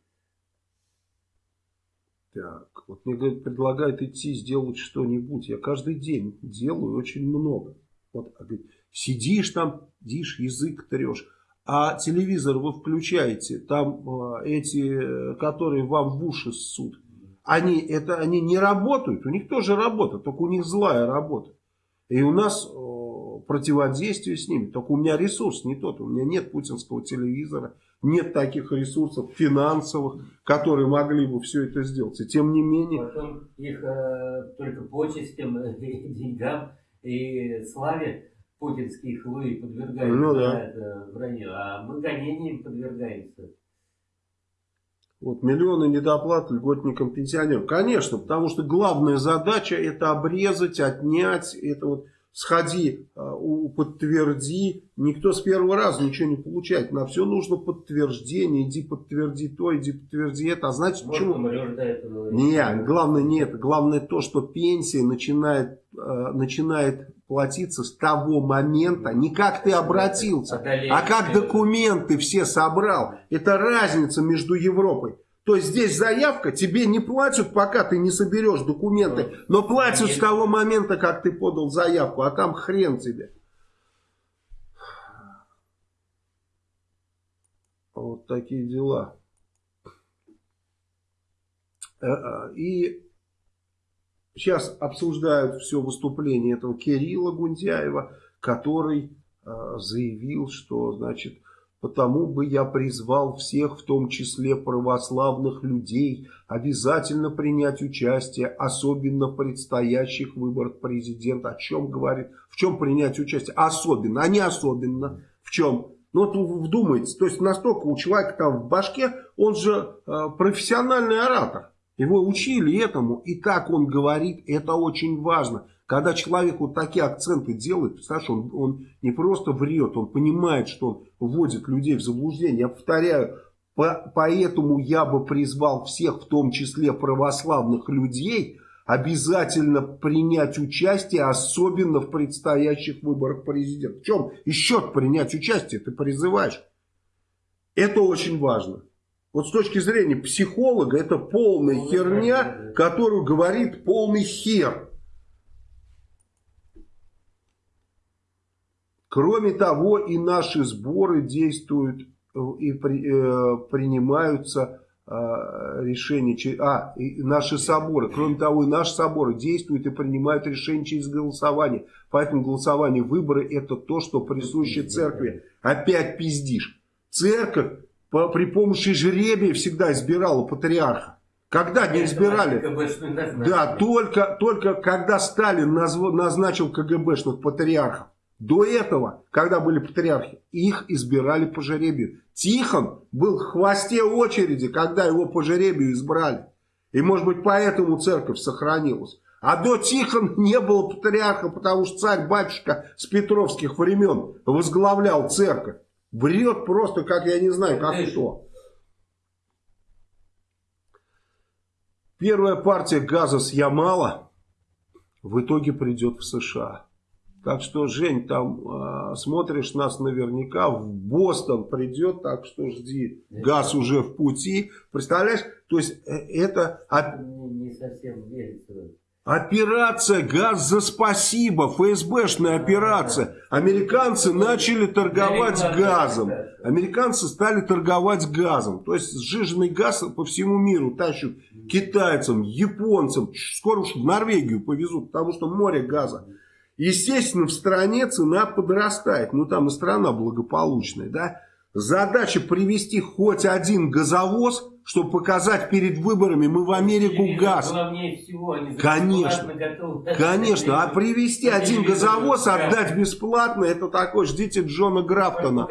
Так, вот мне говорят, предлагают идти сделать что-нибудь. Я каждый день делаю очень много. Вот, а говорит, сидишь там, дишь, язык трешь а телевизор вы включаете, там э, эти, которые вам в уши ссут, они, это, они не работают, у них тоже работа, только у них злая работа. И у нас э, противодействие с ними, только у меня ресурс не тот, у меня нет путинского телевизора, нет таких ресурсов финансовых, которые могли бы все это сделать. И тем не менее... Потом их э, только почестям, [LAUGHS] деньгам и славе путинские хлы подвергаются ну, да. это вранью, а мы гонениям подвергаемся. Вот миллионы недоплат льготникам пенсионерам. Конечно, потому что главная задача это обрезать, отнять, это вот сходи, а, подтверди. Никто с первого раза ничего не получает. На все нужно подтверждение. Иди подтверди то, иди подтверди это. А Может, почему? Нет, главное не это. Главное то, что пенсия начинает, начинает платиться с того момента, не как ты обратился, а как документы все собрал. Это разница между Европой. То есть здесь заявка, тебе не платят, пока ты не соберешь документы, но платят с того момента, как ты подал заявку, а там хрен тебе. Вот такие дела. Э, э, и Сейчас обсуждают все выступление этого Кирилла Гундяева, который э, заявил, что, значит, потому бы я призвал всех, в том числе православных людей, обязательно принять участие, особенно в предстоящих выборах президента. О чем говорит? В чем принять участие? Особенно, а не особенно. В чем? Ну вот вдумайтесь, то есть настолько у человека там в башке, он же э, профессиональный оратор. Его учили этому, и так он говорит, это очень важно. Когда человек вот такие акценты делает, представляешь, он, он не просто врет, он понимает, что он вводит людей в заблуждение. Я повторяю, по, поэтому я бы призвал всех, в том числе православных людей, обязательно принять участие, особенно в предстоящих выборах президента. В чем еще принять участие ты призываешь? Это очень важно. Вот с точки зрения психолога, это полная херня, которую говорит полный хер. Кроме того, и наши сборы действуют э, и при, э, принимаются э, решения, а, и наши соборы, кроме того, и наши соборы действуют и принимают решения через голосование. Поэтому голосование, выборы это то, что присуще церкви. Опять пиздишь. Церковь по, при помощи жребия всегда избирала патриарха. Когда не избирали? Да, только, только когда Сталин назв, назначил КГБшных патриархов. До этого, когда были патриархи, их избирали по жребию. Тихон был в хвосте очереди, когда его по жребию избрали. И может быть поэтому церковь сохранилась. А до Тихона не было патриарха, потому что царь-батюшка с петровских времен возглавлял церковь. Врет просто, как я не знаю, как что. Первая партия газа с Ямала в итоге придет в США. Так что, Жень, там э, смотришь нас наверняка, в Бостон придет, так что жди. Газ уже в пути. Представляешь? То есть э, это... Не совсем верится. Операция «Газ за спасибо», ФСБшная операция. Американцы начали торговать газом. Американцы стали торговать газом. То есть сжиженный газ по всему миру тащат китайцам, японцам. Скоро уж в Норвегию повезут, потому что море газа. Естественно, в стране цена подрастает. Ну, там и страна благополучная, да. Задача привести хоть один газовоз, чтобы показать перед выборами, мы в Америку газ. Всего, конечно, конечно. А привести один газовоз, отдать бесплатно, это такой, ждите Джона Графтона.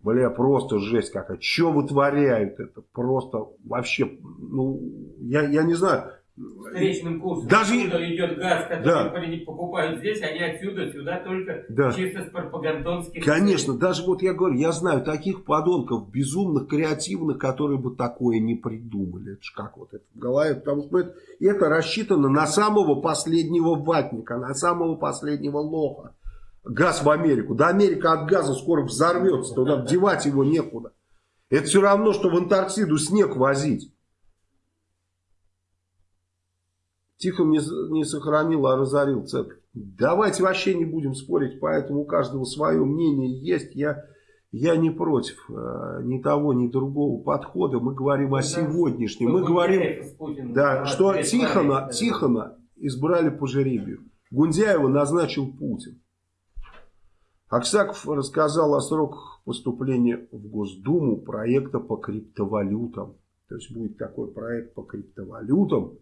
Бля, просто жесть какая. Что вытворяют? Это просто вообще, ну, я, я не знаю встречным курсом. Даже идет газ, который да. покупают здесь, они отсюда сюда только да. чисто с пропагандонских Конечно, целей. даже вот я говорю, я знаю таких подонков, безумных, креативных, которые бы такое не придумали. Это ж как вот это в голове, потому что это, это рассчитано на самого последнего ватника, на самого последнего лоха. Газ в Америку. Да Америка от газа скоро взорвется, туда девать его некуда. Это все равно, что в Антарктиду снег возить. Тихон не, не сохранил, а разорил церковь. Давайте вообще не будем спорить, поэтому у каждого свое мнение есть. Я, я не против э, ни того, ни другого подхода. Мы говорим о сегодняшнем. Мы говорим, да, что Тихона, Тихона избрали по жеребию. Гундяева назначил Путин. Аксаков рассказал о сроках поступления в Госдуму проекта по криптовалютам. То есть будет такой проект по криптовалютам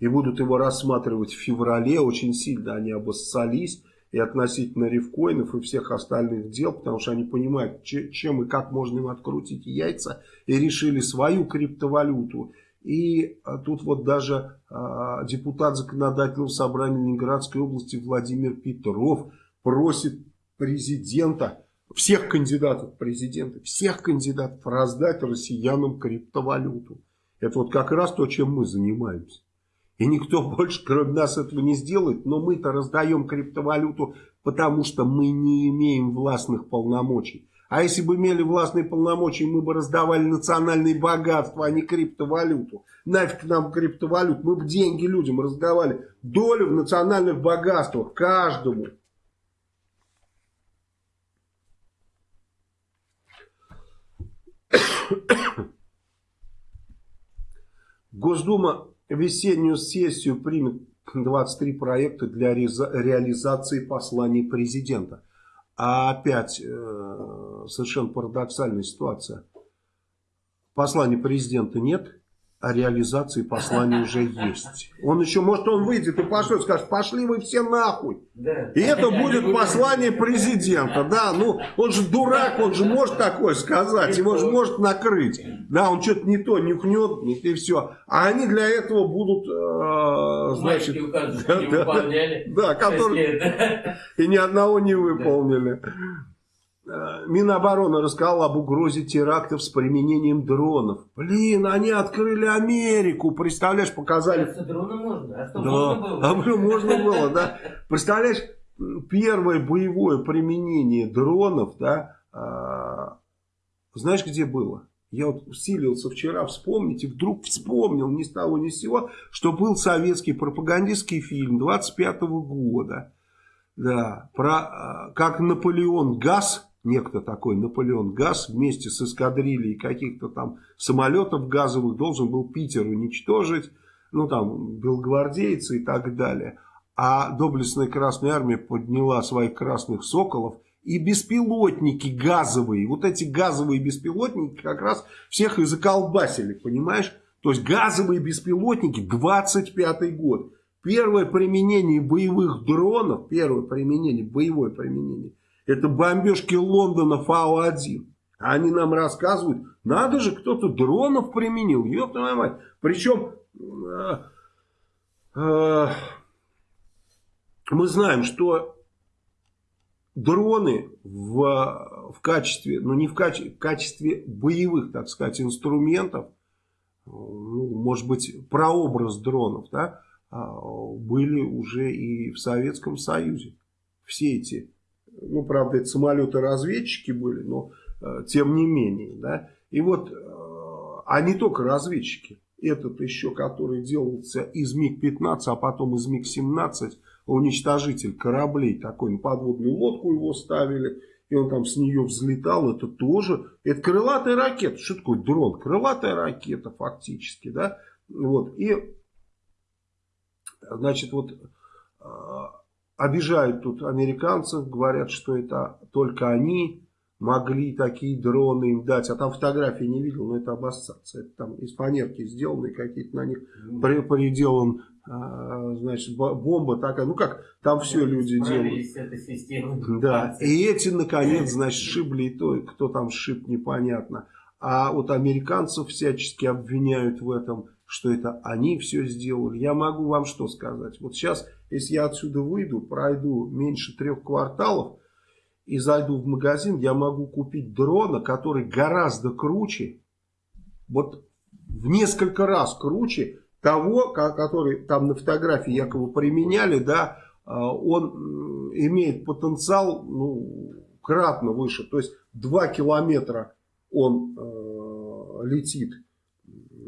и будут его рассматривать в феврале. Очень сильно они обоссались и относительно рифкоинов и всех остальных дел, потому что они понимают, чем и как можно им открутить яйца, и решили свою криптовалюту. И а, тут вот даже а, депутат законодательного собрания Ленинградской области Владимир Петров просит президента, всех кандидатов в президенты, всех кандидатов раздать россиянам криптовалюту. Это вот как раз то, чем мы занимаемся. И никто [LAUGHS] больше, кроме нас, этого не сделает. Но мы-то раздаем криптовалюту, потому что мы не имеем властных полномочий. А если бы имели властные полномочия, мы бы раздавали национальные богатства, а не криптовалюту. Нафиг нам криптовалют, мы бы деньги людям раздавали. Долю в национальных богатствах каждому. [COUGHS] Госдума весеннюю сессию примет 23 проекта для реализации посланий президента. А опять э, совершенно парадоксальная ситуация. Послания президента нет, о реализации послания [LAUGHS] уже есть. Он еще, может, он выйдет и пошлет, скажет, пошли вы все нахуй. Да. И это будет послание президента, да, ну, он же дурак, он же может такое сказать, его же может накрыть. Да, он что-то не то нюхнет, и все. А они для этого будут, э, значит... [LAUGHS] да, выполняли. Да, которые... И ни одного не выполнили. Э, Минобороны рассказал об угрозе терактов с применением дронов. Блин, они открыли Америку, представляешь, показали... Дроны можно, а что да. можно было? А, можно было, да. Представляешь, первое боевое применение дронов, да, а, знаешь, где было? Я вот усилился вчера вспомнить, и вдруг вспомнил ни с того ни с сего, что был советский пропагандистский фильм 25 -го года. Да, про а, как Наполеон Газ некто такой Наполеон Газ вместе с эскадрильей каких-то там самолетов газовых должен был Питер уничтожить, ну там белгвардейцы и так далее. А доблестная Красная Армия подняла своих красных соколов и беспилотники газовые, вот эти газовые беспилотники как раз всех и заколбасили, понимаешь? То есть газовые беспилотники 25 год. Первое применение боевых дронов, первое применение, боевое применение это бомбежки Лондона Фау-1. Они нам рассказывают, надо же, кто-то дронов применил. Ёпта моя мать. Причем э, э, мы знаем, что дроны в, в качестве, ну не в качестве, в качестве боевых, так сказать, инструментов, ну, может быть, прообраз дронов, да, а, были уже и в Советском Союзе. Все эти ну, правда, это самолеты-разведчики были, но э, тем не менее. Да? И вот, э, а не только разведчики. Этот еще, который делался из МиГ-15, а потом из МиГ-17, уничтожитель кораблей, такой на подводную лодку его ставили, и он там с нее взлетал, это тоже, это крылатая ракета. Что такое дрон? Крылатая ракета фактически, да? Вот, и, значит, вот э, обижают тут американцев, говорят, что это только они могли такие дроны им дать. А там фотографии не видел, но это обоссаться. Это там из фанерки сделаны, какие-то на них при, приделан, а, значит, бомба такая. Ну как, там все люди делают. Да, и эти, наконец, значит, шибли и то, кто там шиб, непонятно. А вот американцев всячески обвиняют в этом, что это они все сделали. Я могу вам что сказать? Вот сейчас если я отсюда выйду, пройду меньше трех кварталов и зайду в магазин, я могу купить дрона, который гораздо круче, вот в несколько раз круче того, который там на фотографии якобы применяли, да, а, он имеет потенциал ну, кратно выше, то есть 2 километра он э, летит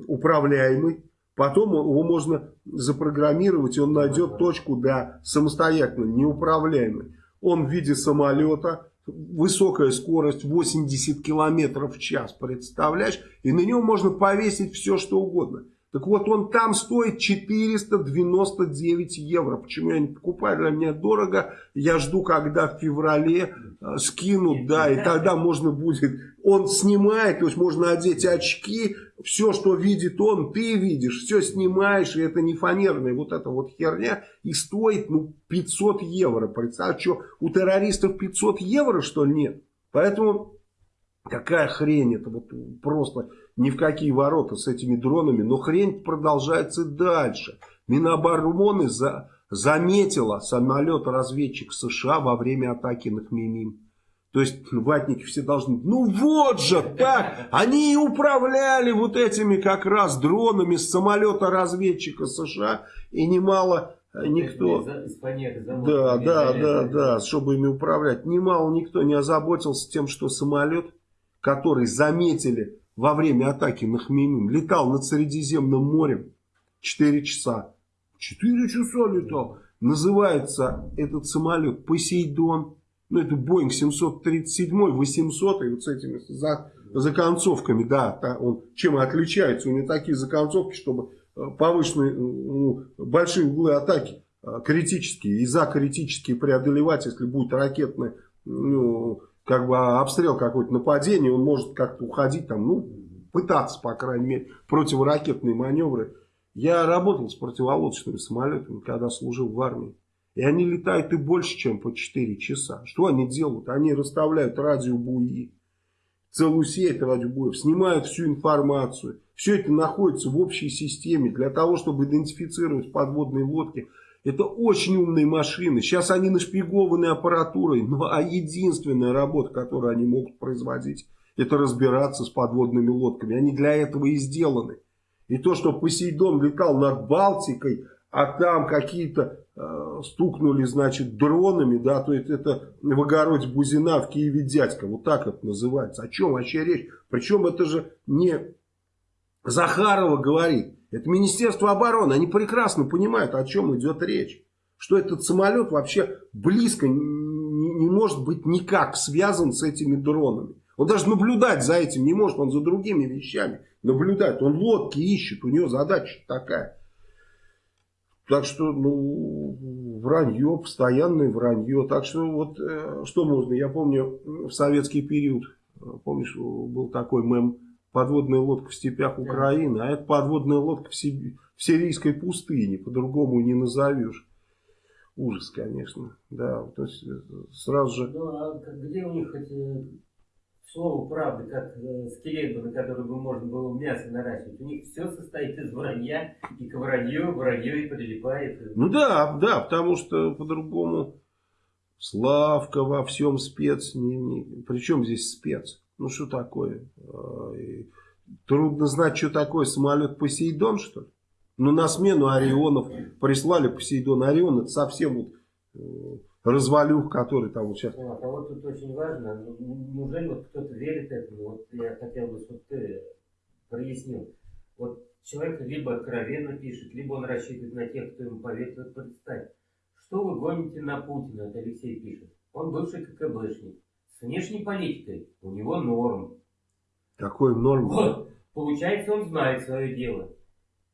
управляемый, Потом его можно запрограммировать, и он найдет точку, да, самостоятельно, неуправляемой. Он в виде самолета, высокая скорость 80 километров в час, представляешь? И на него можно повесить все, что угодно. Так вот, он там стоит 499 евро. Почему я не покупаю? Для меня дорого. Я жду, когда в феврале э, скинут, да, и тогда можно будет... Он снимает, то есть можно одеть очки, все, что видит он, ты видишь, все снимаешь, и это не фанерная вот эта вот херня, и стоит, ну, 500 евро. Представь, что, у террористов 500 евро, что ли, нет? Поэтому какая хрень это, вот просто ни в какие ворота с этими дронами, но хрень продолжается дальше. Минобороны за, заметила самолет-разведчик США во время атаки на Хмимим. То есть ватники все должны, ну вот же так, они и управляли вот этими как раз дронами с самолета-разведчика США, и немало э, никто... Да, да, да, да, чтобы ими управлять. Немало никто не озаботился тем, что самолет, который заметили во время атаки на Хмеймим летал над Средиземным морем 4 часа. 4 часа летал. Называется этот самолет Посейдон. Ну, это Боинг 737, 800, и вот с этими за, законцовками, да, он чем отличается? У него такие законцовки, чтобы э, повышенные, ну, большие углы атаки э, критические, и за критические преодолевать, если будет ракетная ну, как бы обстрел какой-то, нападение, он может как-то уходить там, ну, пытаться, по крайней мере, противоракетные маневры. Я работал с противолодочными самолетами, когда служил в армии. И они летают и больше, чем по 4 часа. Что они делают? Они расставляют радиобуи, целую сеть радиобуев, снимают всю информацию. Все это находится в общей системе для того, чтобы идентифицировать подводные лодки. Это очень умные машины. Сейчас они нашпигованы аппаратурой. Ну, а единственная работа, которую они могут производить, это разбираться с подводными лодками. Они для этого и сделаны. И то, что Посейдон летал над Балтикой, а там какие-то э, стукнули, значит, дронами, да, то есть это в огороде Бузина, в Киеве дядька, вот так это называется. О чем вообще речь? Причем это же не Захарова говорит, это Министерство обороны, они прекрасно понимают, о чем идет речь. Что этот самолет вообще близко не, не может быть никак связан с этими дронами. Он даже наблюдать за этим не может, он за другими вещами наблюдает. Он лодки ищет, у него задача такая. Так что, ну, вранье, постоянное вранье. Так что, вот, э, что можно, я помню, в советский период, э, помнишь, был такой мем, подводная лодка в степях Украины, а это подводная лодка в, Сиби, в сирийской пустыне, по-другому не назовешь. Ужас, конечно, да, то есть э, сразу же... Ну, а где у них эти слово правды, как э, скелет, на который бы можно было мясо наращивать. У них все состоит из вранья, и к вранью, вранье и прилипает. Ну да, да, потому что по-другому Славка во всем спец. Не, не, причем здесь спец? Ну что такое? Трудно знать, что такое самолет Посейдон, что ли? Ну на смену Орионов прислали Посейдон. Орион это совсем вот э, развалюх, который там вот сейчас... А, а вот тут очень важно, ну, ну, неужели вот кто-то верит этому? Вот я хотел бы, чтобы ты прояснил. Вот человек либо откровенно пишет, либо он рассчитывает на тех, кто ему поверит. Вот представь, что вы гоните на Путина, это Алексей пишет. Он бывший КГБшник. С внешней политикой у него норм. Какой норм? Вот. Получается, он знает свое дело.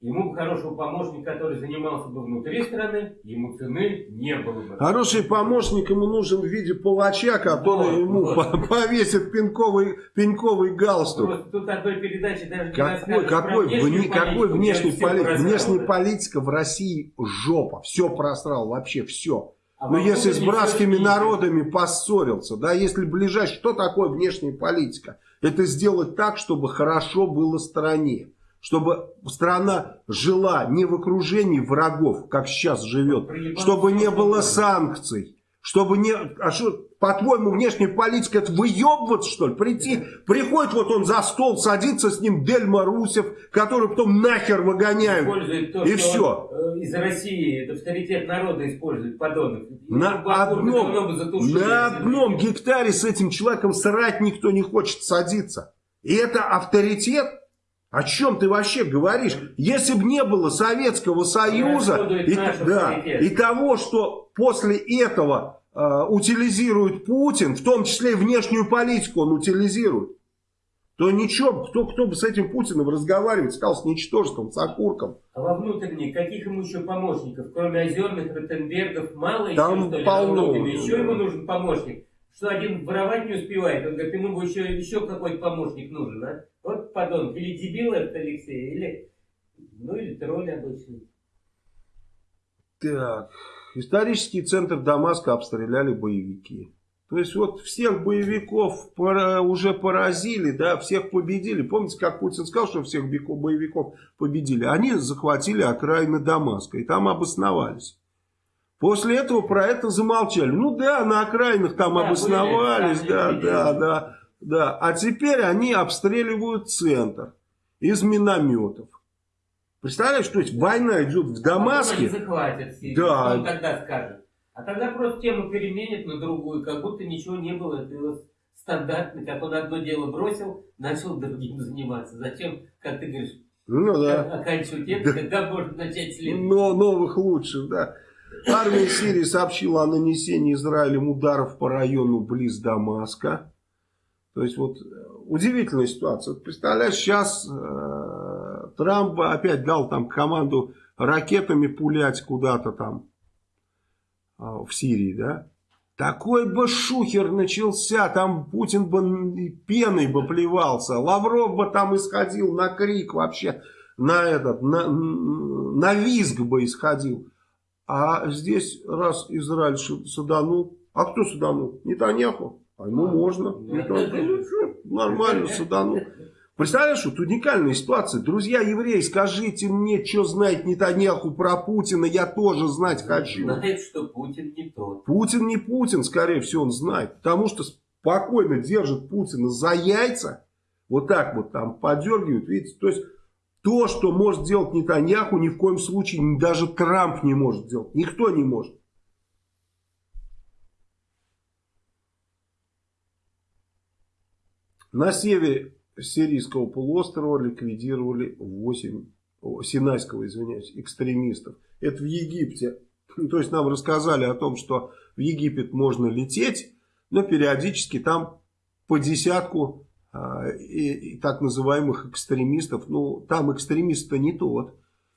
Ему бы хорошего помощника, который занимался бы внутри страны, ему цены не было бы. Хороший помощник ему нужен в виде палача, который вот, ему вот. повесит пенковый, пенковый галстук. Просто тут одной передачи даже какой, не какой, вне, какой внешний политик? Внешняя политика в России жопа. Все просрал, вообще все. А Но если с братскими народами поссорился, да, если ближайший, что такое внешняя политика? Это сделать так, чтобы хорошо было стране чтобы страна жила не в окружении врагов, как сейчас живет, чтобы не было санкций, чтобы не... А что, по-твоему, внешняя политика это выебываться, что ли? Прийти, приходит вот он за стол, садится с ним Дельма Русев, который потом нахер выгоняют. то, и все. Э, из России авторитет народа использует, подонок. На одном, на одном гектаре с этим человеком срать никто не хочет садиться. И это авторитет о чем ты вообще говоришь? Если бы не было Советского Союза и, да, и того, что после этого э, утилизирует Путин, в том числе и внешнюю политику он утилизирует, то ничего, кто, кто бы с этим Путиным разговаривать стал с ничтожеством, с окурком. А во внутренней, каких ему еще помощников? Кроме озерных, Ротенбергов, мало Там еще, что ли, полно. Еще ему нужен помощник что один воровать не успевает. Он говорит, ему еще, еще какой-то помощник нужен, а? Вот подонок. Или дебил этот Алексей, или, ну, или тролль обычный. Так, исторический центр Дамаска обстреляли боевики. То есть вот всех боевиков уже поразили, да, всех победили. Помните, как Путин сказал, что всех боевиков победили? Они захватили окраины Дамаска и там обосновались. После этого про это замолчали. Ну да, на окраинах там да, обосновались, были, да, да, да, да. А теперь они обстреливают центр из минометов. Представляешь, то есть война идет в Дамаске. А захватят Сирию, да. он тогда скажет. А тогда просто тему переменят на другую, как будто ничего не было. Это его стандартно, как он одно дело бросил, начал другим заниматься. Зачем, как ты говоришь, ну, да. оканчивать это, да. когда можно начать следующее. Но новых лучших, да. Армия Сирии сообщила о нанесении Израилем ударов по району близ Дамаска. То есть вот удивительная ситуация. Представляешь, сейчас э, Трамп опять дал там команду ракетами пулять куда-то там э, в Сирии, да? такой бы шухер начался, там Путин бы пеной бы плевался, Лавров бы там исходил на крик вообще, на этот, на, на визг бы исходил. А здесь раз Израиль саданул, а кто саданул? Нетаньяху. А ему можно. Ну, нормально саданул. Представляешь, вот уникальная ситуация. Друзья евреи, скажите мне, что знает Нетаньяху про Путина, я тоже знать хочу. Знает, что Путин не тот. Путин не Путин, скорее всего, он знает. Потому что спокойно держит Путина за яйца, вот так вот там подергивают, видите, то есть то, что может делать Нетаньяху, ни в коем случае даже Трамп не может делать, никто не может. На севере сирийского полуострова ликвидировали 8, Синайского, извиняюсь, экстремистов. Это в Египте. [LAUGHS] То есть нам рассказали о том, что в Египет можно лететь, но периодически там по десятку и, и так называемых экстремистов. Ну, там экстремист-то не тот.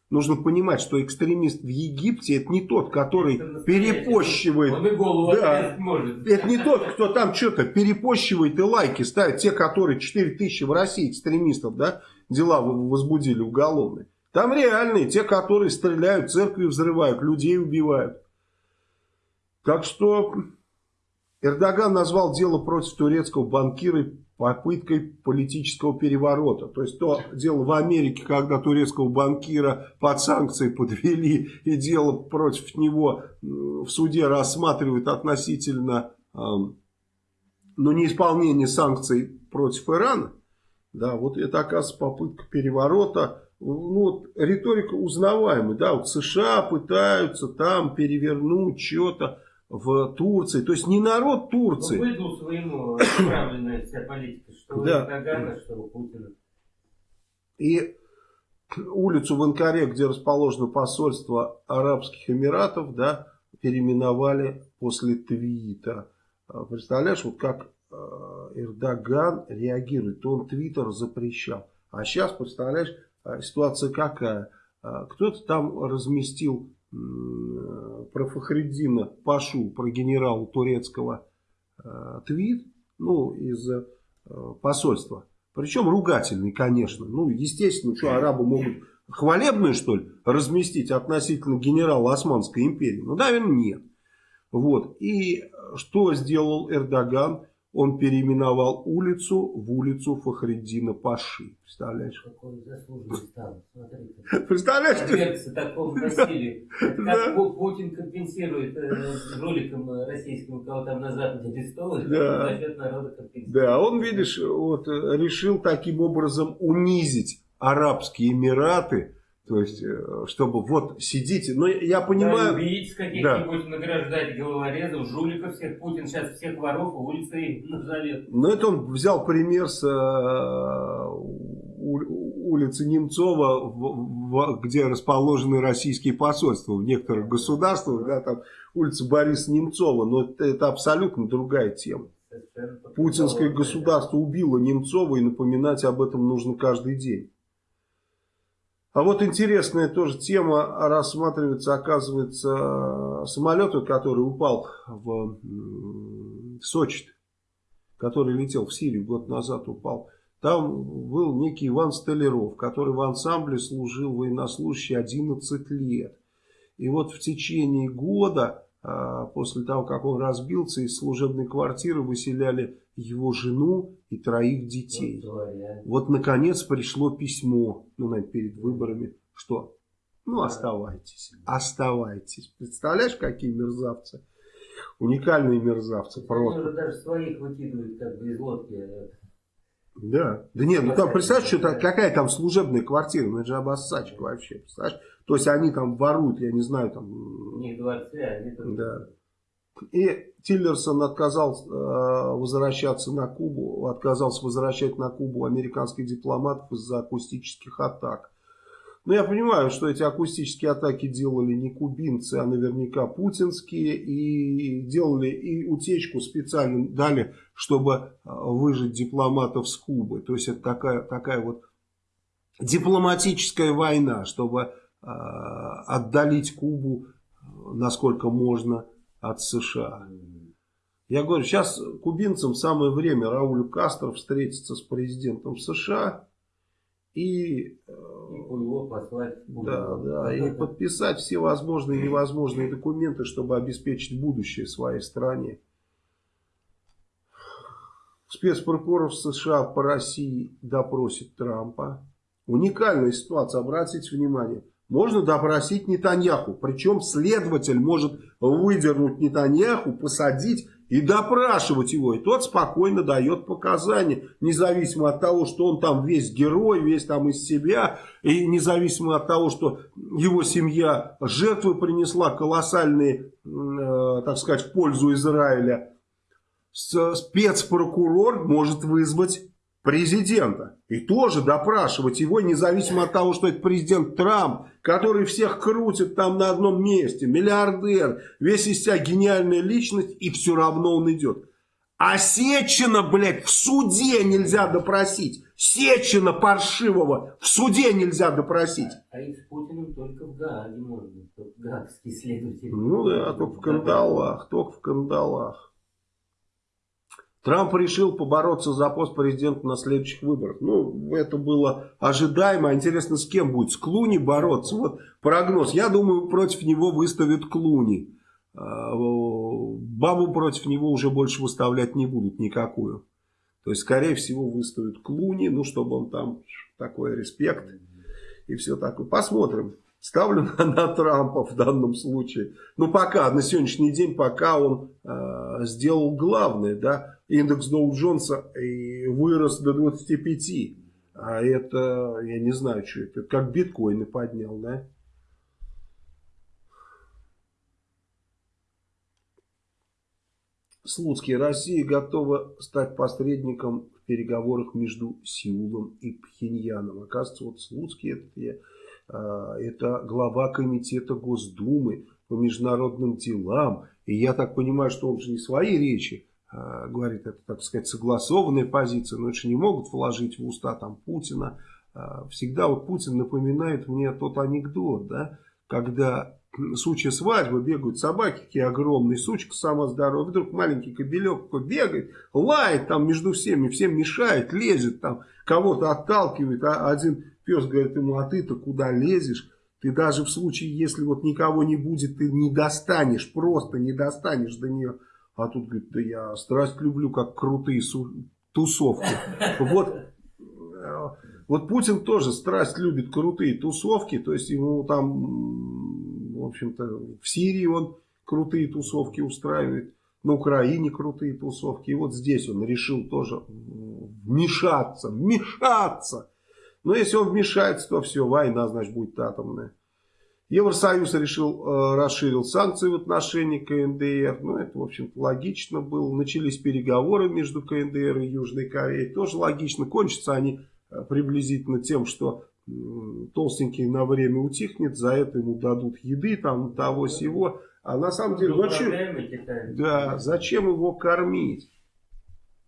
Нужно понимать, что экстремист в Египте это не тот, который перепощивает. Он и голову да, может. Это не тот, кто там что-то перепощивает и лайки ставит. Те, которые 4 тысячи в России экстремистов, да, дела возбудили уголовные. Там реальные, те, которые стреляют, церкви взрывают, людей убивают. Так что Эрдоган назвал дело против турецкого банкира попыткой политического переворота. То есть то дело в Америке, когда турецкого банкира под санкции подвели и дело против него в суде рассматривают относительно ну, неисполнения санкций против Ирана. Да, вот это оказывается попытка переворота. Ну, вот, риторика узнаваемая. Да, вот США пытаются там перевернуть что-то в Турции. То есть не народ Турции. Ну, выдал своему отправленная вся политика, что да. Эрдогана, что Путина. И улицу в Анкаре, где расположено посольство Арабских Эмиратов, да, переименовали после твита. А, представляешь, вот как э, Эрдоган реагирует. Он твиттер запрещал. А сейчас, представляешь, а, ситуация какая? Кто-то там разместил про Фахреддина Пашу, про генерала турецкого э, твит, ну, из э, посольства. Причем ругательный, конечно. Ну, естественно, что арабы могут хвалебные, что ли, разместить относительно генерала Османской империи? Ну, наверное, нет. Вот. И что сделал Эрдоган? он переименовал улицу в улицу Фахреддина Паши. Представляешь? Какой заслуженный стал. Представляешь? Подвергся такому насилию. Как Путин компенсирует э, жуликам российским, кого там на Западе арестовывают, да. за счет народа компенсирует. Да, он, видишь, вот решил таким образом унизить Арабские Эмираты, то есть, э, чтобы вот сидите. Но я понимаю... Да, убийц каких-нибудь да. награждать, головорезов, жуликов всех. Путин сейчас всех воров улицы [LAUGHS] назовет. Но это он взял пример с э, улицы Немцова, в, где расположены российские посольства в некоторых государствах. Да, там улица Бориса Немцова. Но это, это абсолютно другая тема. Путинское государство убило Немцова и напоминать об этом нужно каждый день. А вот интересная тоже тема рассматривается, оказывается, самолет, который упал в Сочи, который летел в Сирию год назад, упал. Там был некий Иван Столяров, который в ансамбле служил военнослужащий 11 лет. И вот в течение года, а, после того, как он разбился, из служебной квартиры выселяли его жену и троих детей. Вот, наконец, пришло письмо, ну, наверное, перед выборами, что, ну, оставайтесь, оставайтесь. Представляешь, какие мерзавцы? Уникальные мерзавцы, просто. Они даже своих выкидывают, как бы, из лодки. Да. Да нет, ну там, представляешь, что -то, какая там служебная квартира, ну это же обоссачка вообще, представляешь? То есть они там воруют, я не знаю, там... У них дворцы, а они там... Да. И Тиллерсон отказался э, возвращаться на Кубу, отказался возвращать на Кубу американских дипломатов из-за акустических атак. Но я понимаю, что эти акустические атаки делали не кубинцы, а наверняка путинские. И делали и утечку специально дали, чтобы э, выжить дипломатов с Кубы. То есть это такая, такая вот дипломатическая война, чтобы э, отдалить Кубу насколько можно от США. Я говорю, сейчас кубинцам самое время Раулю Кастро встретиться с президентом США и, И его послать в да, да, и подписать все возможные и невозможные документы, чтобы обеспечить будущее своей стране. Спецпрокурор США по России допросит Трампа. Уникальная ситуация, обратите внимание. Можно допросить Нетаньяху, причем следователь может выдернуть Нетаньяху, посадить и допрашивать его. И тот спокойно дает показания, независимо от того, что он там весь герой, весь там из себя, и независимо от того, что его семья жертвы принесла колоссальные, э, так сказать, в пользу Израиля. Спецпрокурор может вызвать президента. И тоже допрашивать его, независимо от того, что это президент Трамп, который всех крутит там на одном месте, миллиардер, весь из себя гениальная личность, и все равно он идет. А Сечина, блядь, в суде нельзя допросить. Сечина паршивого в суде нельзя допросить. А их с Путиным только в Гааге можно. Только гаагский следователь. Ну да, только в кандалах, только в кандалах. Трамп решил побороться за пост президента на следующих выборах. Ну, это было ожидаемо. Интересно, с кем будет? С Клуни бороться? Вот прогноз. Я думаю, против него выставят Клуни. А, бабу против него уже больше выставлять не будут никакую. То есть, скорее всего, выставят Клуни, ну, чтобы он там такой респект и все такое. Посмотрим. Ставлю на, на Трампа в данном случае. Ну, пока, на сегодняшний день, пока он э, сделал главное, да, индекс Доу Джонса вырос до 25. А это, я не знаю, что это, как биткоины поднял, да? Слуцкий. Россия готова стать посредником в переговорах между Сеулом и Пхеньяном. Оказывается, вот Слуцкий, это, я, а, это глава комитета Госдумы по международным делам. И я так понимаю, что он же не свои речи говорит, это, так сказать, согласованная позиция, но это же не могут вложить в уста там Путина. А, всегда вот Путин напоминает мне тот анекдот, да, когда [CLEARS THROAT] сучья свадьбы бегают собаки, такие огромные, сучка сама здоровая, вдруг маленький кобелек бегает, лает там между всеми, всем мешает, лезет там, кого-то отталкивает, а один пес говорит ему, а ты-то куда лезешь? Ты даже в случае, если вот никого не будет, ты не достанешь, просто не достанешь до нее. А тут говорит, да я страсть люблю, как крутые тусовки. Вот, э, вот Путин тоже страсть любит крутые тусовки. То есть ему там, в общем-то, в Сирии он крутые тусовки устраивает. На Украине крутые тусовки. И вот здесь он решил тоже вмешаться. Вмешаться! Но если он вмешается, то все, война, значит, будет атомная. Евросоюз решил, э, расширил санкции в отношении КНДР. Ну, это, в общем-то, логично было. Начались переговоры между КНДР и Южной Кореей. Тоже логично. Кончатся они э, приблизительно тем, что толстенький на время утихнет. За это ему дадут еды, там, того всего. А на самом деле, зачем, да, зачем его кормить?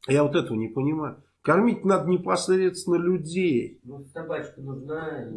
Я вот этого не понимаю. Кормить надо непосредственно людей. Ну, табачка нужна.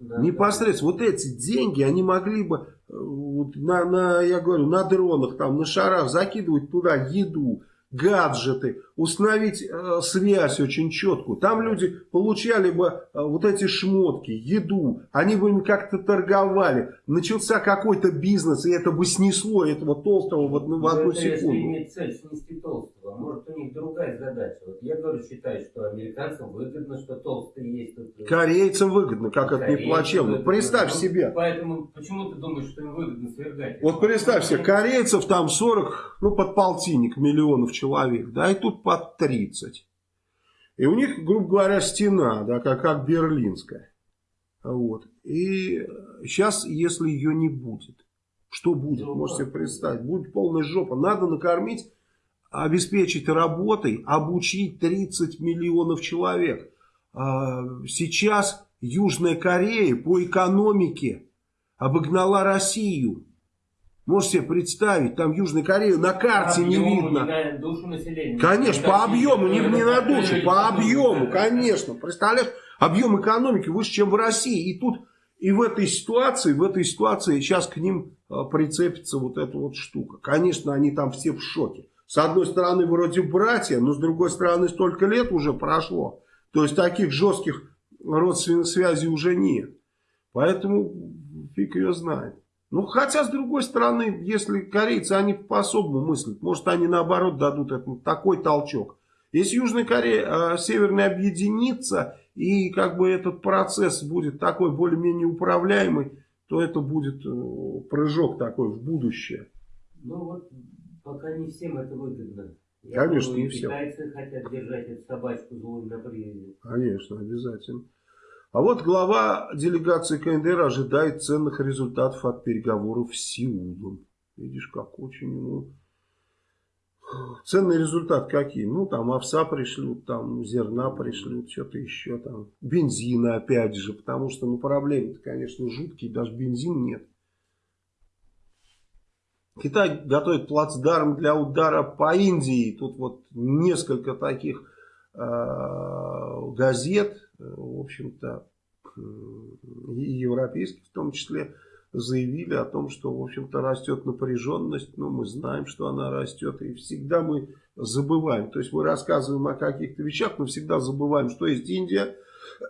Да. Непосредственно. Вот эти деньги, они могли бы э, вот, на, на, я говорю, на дронах, там, на шарах закидывать туда еду, гаджеты, установить э, связь очень четкую. Там люди получали бы э, вот эти шмотки, еду, они бы им как-то торговали. Начался какой-то бизнес, и это бы снесло этого толстого в одну, в одну это секунду. Цель снести толстого, может у них другая задача. Вот я говорю, считаю, что американцам выгодно, что толстый есть. Тут... Э, Корейцам выгодно, как это не плачевно. Представь ну, себе. Поэтому почему ты думаешь, что им выгодно свергать? Вот представь себе, корейцев там 40, ну под полтинник миллионов человек, да, и тут под 30. И у них, грубо говоря, стена, да, как, как берлинская. Вот. И сейчас, если ее не будет, что будет, ну, можете себе представить, будет полная жопа. Надо накормить, обеспечить работой, обучить 30 миллионов человек. А, сейчас Южная Корея по экономике обогнала Россию. Можете себе представить, там Южная Корея на карте не видно. Не душу населения. Конечно, по объему, не, не на душу, по объему, конечно. Представляешь, объем экономики выше, чем в России. И тут, и в этой ситуации, в этой ситуации сейчас к ним а, прицепится вот эта вот штука. Конечно, они там все в шоке. С одной стороны, вроде братья, но с другой стороны, столько лет уже прошло. То есть таких жестких родственных связей уже нет. Поэтому фиг ее знает. Ну, хотя, с другой стороны, если корейцы, они по-особому мыслят. Может, они, наоборот, дадут этому такой толчок. Если Южная Корея, э, Северная объединится, и как бы этот процесс будет такой более-менее управляемый, то это будет э, прыжок такой в будущее. Ну, вот пока не всем это выгодно. Я Конечно, думаю, не всем. Китайцы хотят держать эту собачку злую на привязи. Конечно, обязательно. А вот глава делегации КНДР ожидает ценных результатов от переговоров с Сеулом. Видишь, как очень ему... Ценный результат какие? Ну, там овса пришлют, там зерна пришлют, что-то еще там. Бензина опять же, потому что, ну, проблемы-то, конечно, жуткие, даже бензин нет. Китай готовит плацдарм для удара по Индии. Тут вот несколько таких э, газет в общем-то, и европейских в том числе, заявили о том, что, в общем-то, растет напряженность. Ну, мы знаем, что она растет, и всегда мы забываем. То есть мы рассказываем о каких-то вещах, но всегда забываем, что есть Индия.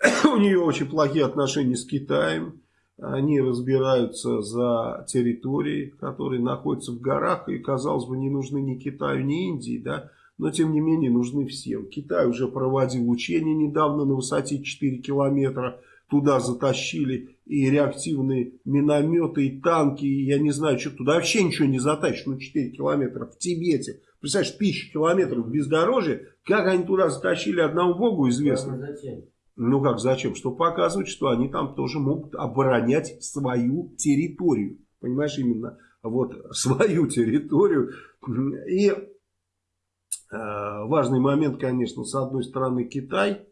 [COUGHS] У нее очень плохие отношения с Китаем. Они разбираются за территории, которые находятся в горах, и, казалось бы, не нужны ни Китаю, ни Индии, да, но тем не менее нужны всем. Китай уже проводил учения недавно на высоте 4 километра, туда затащили и реактивные минометы, и танки, и я не знаю, что туда вообще ничего не затащишь, ну 4 километра в Тибете. Представляешь, тысячи километров бездорожья, как они туда затащили, одному богу известно. зачем? Ну как зачем? Что показывать, что они там тоже могут оборонять свою территорию. Понимаешь, именно вот [LAUGHS] свою территорию. И Э, важный момент, конечно, с одной стороны Китай,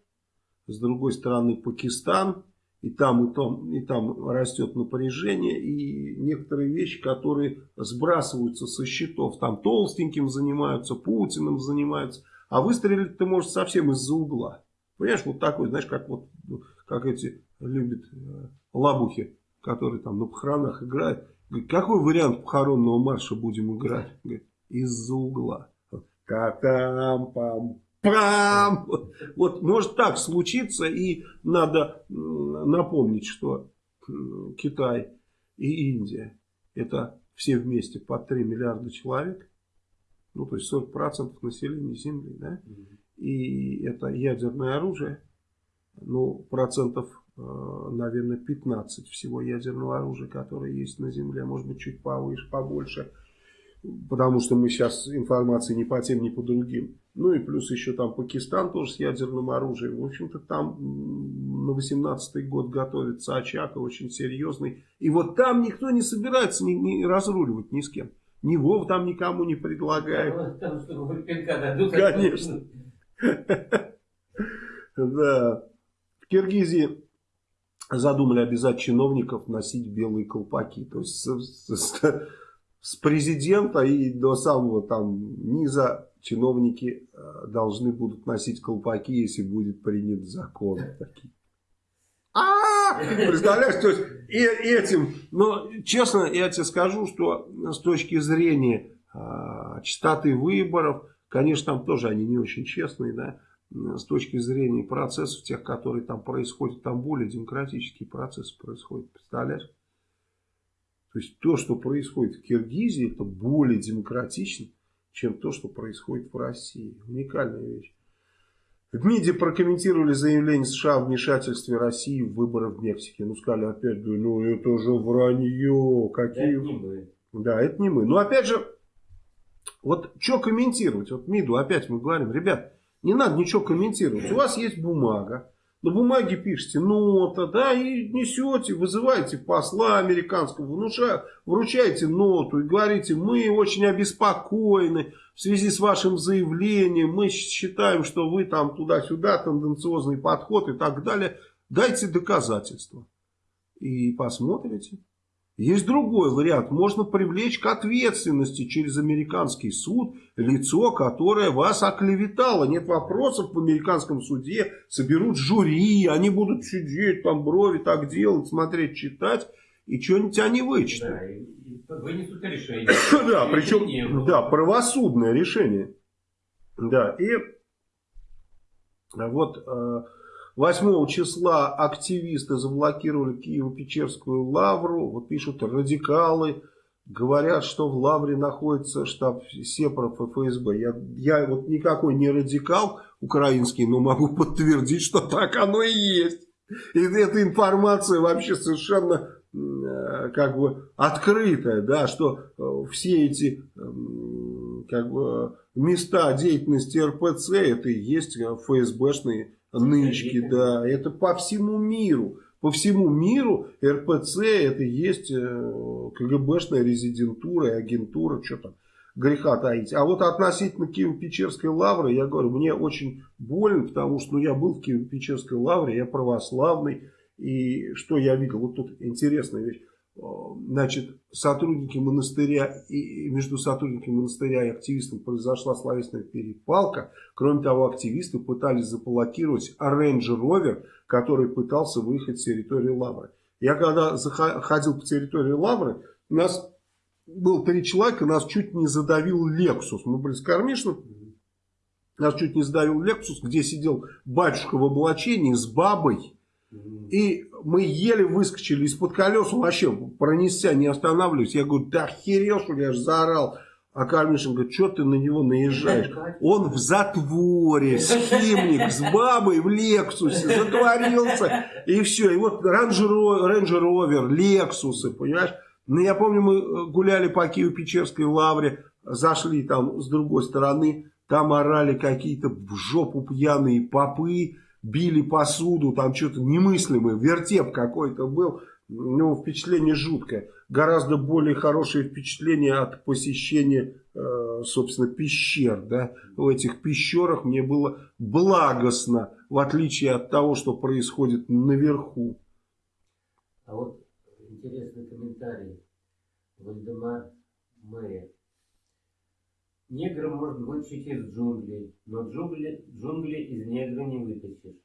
с другой стороны Пакистан. И там, и там, и там растет напряжение. И некоторые вещи, которые сбрасываются со счетов. Там толстеньким занимаются, Путиным занимаются. А выстрелить ты можешь совсем из-за угла. Понимаешь, вот такой, знаешь, как вот как эти любят э, лабухи, которые там на похоронах играют. Говорит, какой вариант похоронного марша будем играть? из-за угла. Катам-пам. Пам! Вот может так случиться, и надо напомнить, что Китай и Индия это все вместе по 3 миллиарда человек, ну то есть 40% населения Земли, да, и это ядерное оружие, ну процентов, э, наверное, 15 всего ядерного оружия, которое есть на Земле, может быть чуть повыше, побольше, потому что мы сейчас информации ни по тем, ни по другим. Ну и плюс еще там Пакистан тоже с ядерным оружием. В общем-то там на 18 год готовится очаг очень серьезный. И вот там никто не собирается ни, ни разруливать ни с кем. Ни Вов там никому не предлагает. Там, что пинка дадут. Конечно. Да. В Киргизии задумали обязать чиновников носить белые колпаки. То есть с президента и до самого там низа чиновники э, должны будут носить колпаки, если будет принят закон. А, представляешь, то есть и этим, но честно я тебе скажу, что с точки зрения а, частоты выборов, конечно, там тоже они не очень честные, да, с точки зрения процессов тех, которые там происходят, там более демократические процессы происходят, представляешь? То есть то, что происходит в Киргизии, это более демократично, чем то, что происходит в России. Уникальная вещь. В МИДе прокомментировали заявление США о вмешательстве России в выборы в Мексике. Ну, сказали опять, ну это же вранье. Какие... Это не мы. Да, это не мы. Но опять же, вот что комментировать? Вот МИДу опять мы говорим, ребят, не надо ничего комментировать. У вас есть бумага на бумаге пишете нота, да, и несете, вызываете посла американского, внуша, вручаете ноту и говорите, мы очень обеспокоены в связи с вашим заявлением, мы считаем, что вы там туда-сюда, тенденциозный подход и так далее. Дайте доказательства. И посмотрите. Есть другой вариант. Можно привлечь к ответственности через американский суд лицо, которое вас оклеветало. Нет вопросов в американском суде. Соберут жюри, они будут сидеть, там брови так делать, смотреть, читать. и что-нибудь они вычтут. Да, и, и вынесут решение. [COUGHS] Да, причем, да, правосудное решение. Да, и вот 8 числа активисты заблокировали Киево-Печерскую лавру. Вот пишут радикалы, говорят, что в лавре находится штаб Сепаров и ФСБ. Я, я вот никакой не радикал украинский, но могу подтвердить, что так оно и есть. И эта информация вообще совершенно э, как бы открытая, да, что э, все эти как бы места деятельности РПЦ это и есть ФСБшные нычки, да, это по всему миру. По всему миру РПЦ это и есть э, КГБшная резидентура и агентура, что там греха таить. А вот относительно Киево-Печерской лавры, я говорю, мне очень больно, потому что ну, я был в Киево-Печерской лавре, я православный, и что я видел, вот тут интересная вещь. Значит, сотрудники монастыря и между сотрудниками монастыря и активистами произошла словесная перепалка. Кроме того, активисты пытались заблокировать Range Rover, который пытался выехать с территории Лавры. Я когда ходил по территории Лавры, у нас было три человека, нас чуть не задавил Lexus. Мы были с Кармишным, нас чуть не задавил Lexus, где сидел батюшка в облачении с бабой и мы еле выскочили из-под колес, вообще пронесся, не останавливаясь. Я говорю, да охерел, что я же заорал. А Кальмишин говорит, что ты на него наезжаешь? Он в затворе, схимник, с бабой в Лексусе, затворился. И все. И вот Рейнджер Ровер, Лексусы, понимаешь? Ну, я помню, мы гуляли по Киево-Печерской лавре, зашли там с другой стороны, там орали какие-то в жопу пьяные попы, били посуду, там что-то немыслимое, вертеп какой-то был. Ну, впечатление жуткое. Гораздо более хорошее впечатление от посещения, э, собственно, пещер. Да? В этих пещерах мне было благостно, в отличие от того, что происходит наверху. А вот интересный комментарий. Вальдемар Мэя. Негра можно вытащить из джунглей, но джунгли, джунгли из негра не вытащишь.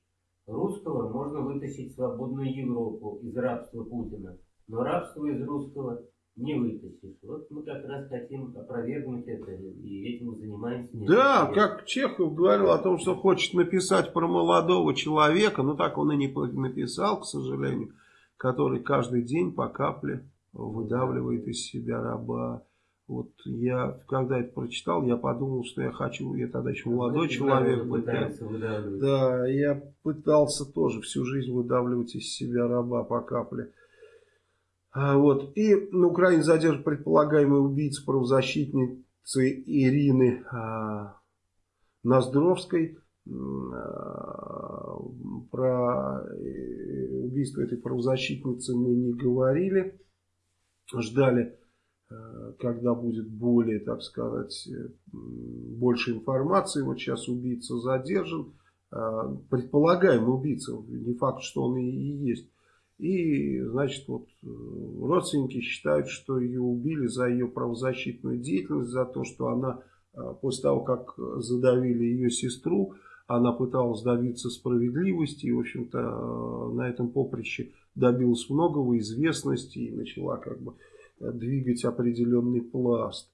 Русского можно вытащить в свободную Европу из рабства Путина, но рабство из русского не вытащишь. Вот мы как раз хотим опровергнуть это и этим занимаемся. Да, как Чехов говорил о том, что хочет написать про молодого человека, но так он и не написал, к сожалению, который каждый день по капле выдавливает из себя раба. Вот я, когда это прочитал, я подумал, что я хочу, я тогда еще молодой Знаете, человек был. Да, я пытался тоже всю жизнь выдавливать из себя раба по капле. А, вот. И на Украине задержан предполагаемый убийца правозащитницы Ирины а, Ноздровской. А, про э, убийство этой правозащитницы мы не говорили. Ждали когда будет более, так сказать, э, больше информации. Вот сейчас убийца задержан, э, предполагаемый убийца, не факт, что он и есть. И, значит, вот родственники считают, что ее убили за ее правозащитную деятельность, за то, что она после того, как задавили ее сестру, она пыталась добиться справедливости и, в общем-то, на этом поприще добилась многого, известности и начала как бы двигать определенный пласт.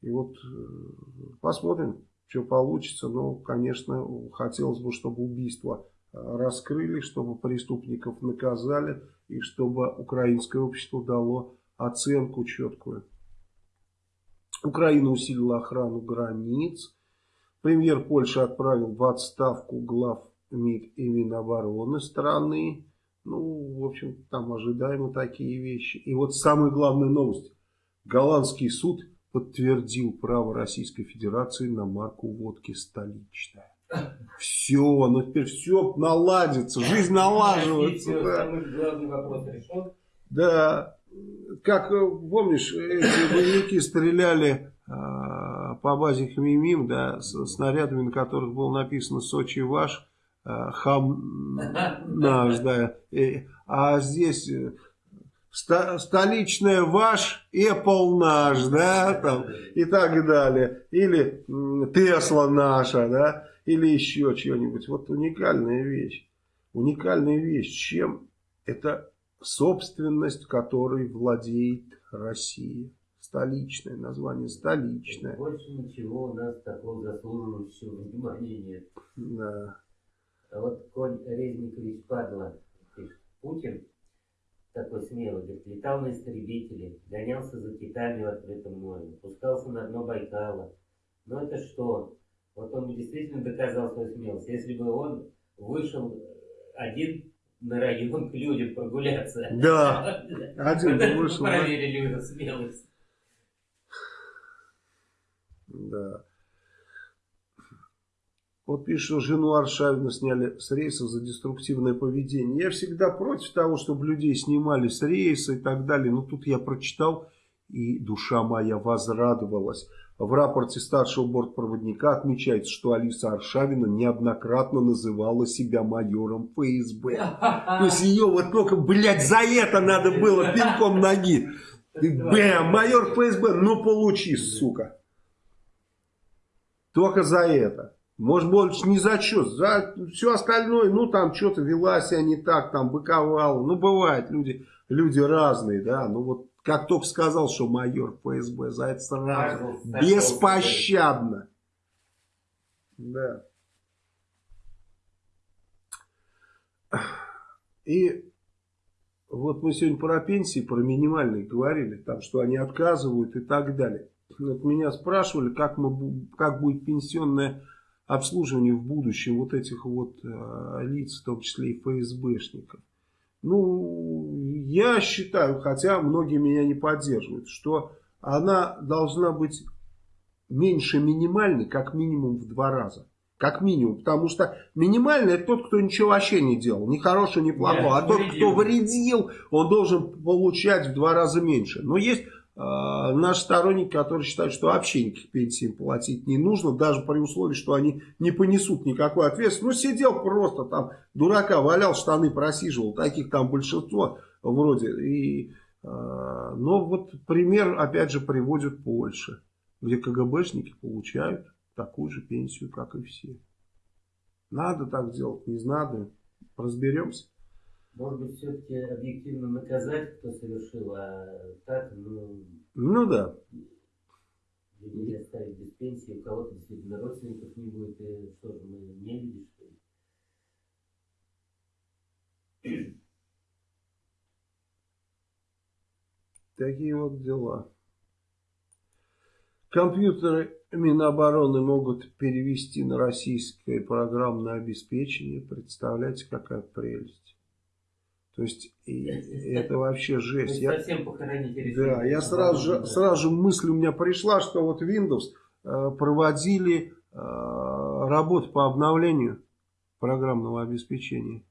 И вот э, посмотрим, что получится. Но, конечно, хотелось бы, чтобы убийство э, раскрыли, чтобы преступников наказали и чтобы украинское общество дало оценку четкую. Украина усилила охрану границ. Премьер Польши отправил в отставку глав МИД и Минобороны страны. Ну, в общем, там ожидаемо такие вещи. И вот самая главная новость. Голландский суд подтвердил право Российской Федерации на марку водки столичная. Все, ну теперь все наладится, жизнь налаживается. Да. Да, как помнишь, эти боевики стреляли а, по базе Хмимим, да, с снарядами, на которых было написано Сочи ваш. Хам наш, да. [LAUGHS] А здесь э, столичная ваш, Apple наш, да, там, и так далее. Или Тесла наша, да, или еще что-нибудь. Вот уникальная вещь. Уникальная вещь. Чем? Это собственность, которой владеет Россия. Столичное название, столичное. Больше ничего у нас такого заслуживающего внимания нет. Да. Вот Коль Резникович Падла пишет, Путин такой смелый, говорит, летал на истребителе, гонялся за китами в открытом море, пускался на дно Байкала. Но это что? Вот он действительно доказал свою смелость. Если бы он вышел один на район к людям прогуляться. Да, [LAUGHS] один вышел. Проверили его смелость. Да. Вот пишет, что жену Аршавина сняли с рейса за деструктивное поведение. Я всегда против того, чтобы людей снимали с рейса и так далее. Но тут я прочитал, и душа моя возрадовалась. В рапорте старшего бортпроводника отмечается, что Алиса Аршавина неоднократно называла себя майором ФСБ. То есть ее вот только, блядь, за это надо было пинком ноги. Бэм, майор ФСБ, ну получи, сука. Только за это. Может, больше не за что, за все остальное, ну, там что-то вела себя не так, там, быковала. Ну, бывает, люди, люди разные, да. Ну, вот, как только сказал, что майор ФСБ, за это сразу, беспощадно. Да. И вот мы сегодня про пенсии, про минимальные говорили, там, что они отказывают и так далее. Вот меня спрашивали, как, мы, как будет пенсионная обслуживание в будущем вот этих вот э, лиц, в том числе и ФСБшников. Ну, я считаю, хотя многие меня не поддерживают, что она должна быть меньше минимальной, как минимум в два раза. Как минимум. Потому что минимальный это тот, кто ничего вообще не делал. Ни хорошего, ни плохого. а тот, кто вредил, он должен получать в два раза меньше. Но есть наши сторонники, которые считают, что вообще никаких пенсий платить не нужно, даже при условии, что они не понесут никакой ответственности. Ну, сидел просто там, дурака валял, штаны просиживал, таких там большинство вроде. И, э, но вот пример, опять же, приводит Польша, где КГБшники получают такую же пенсию, как и все. Надо так делать, не надо, разберемся. Может быть, все-таки объективно наказать, кто совершил, а так, ну... Ну да. Людей оставить без пенсии, у кого-то действительно родственников не будет, и что же, мы не видим, что ли? Такие вот дела. Компьютеры Минобороны могут перевести на российское программное обеспечение. Представляете, какая прелесть. То есть это вообще жесть. Я, совсем похороните Да, я сразу же, сразу же мысль у меня пришла, что вот Windows э, проводили э, работу по обновлению программного обеспечения.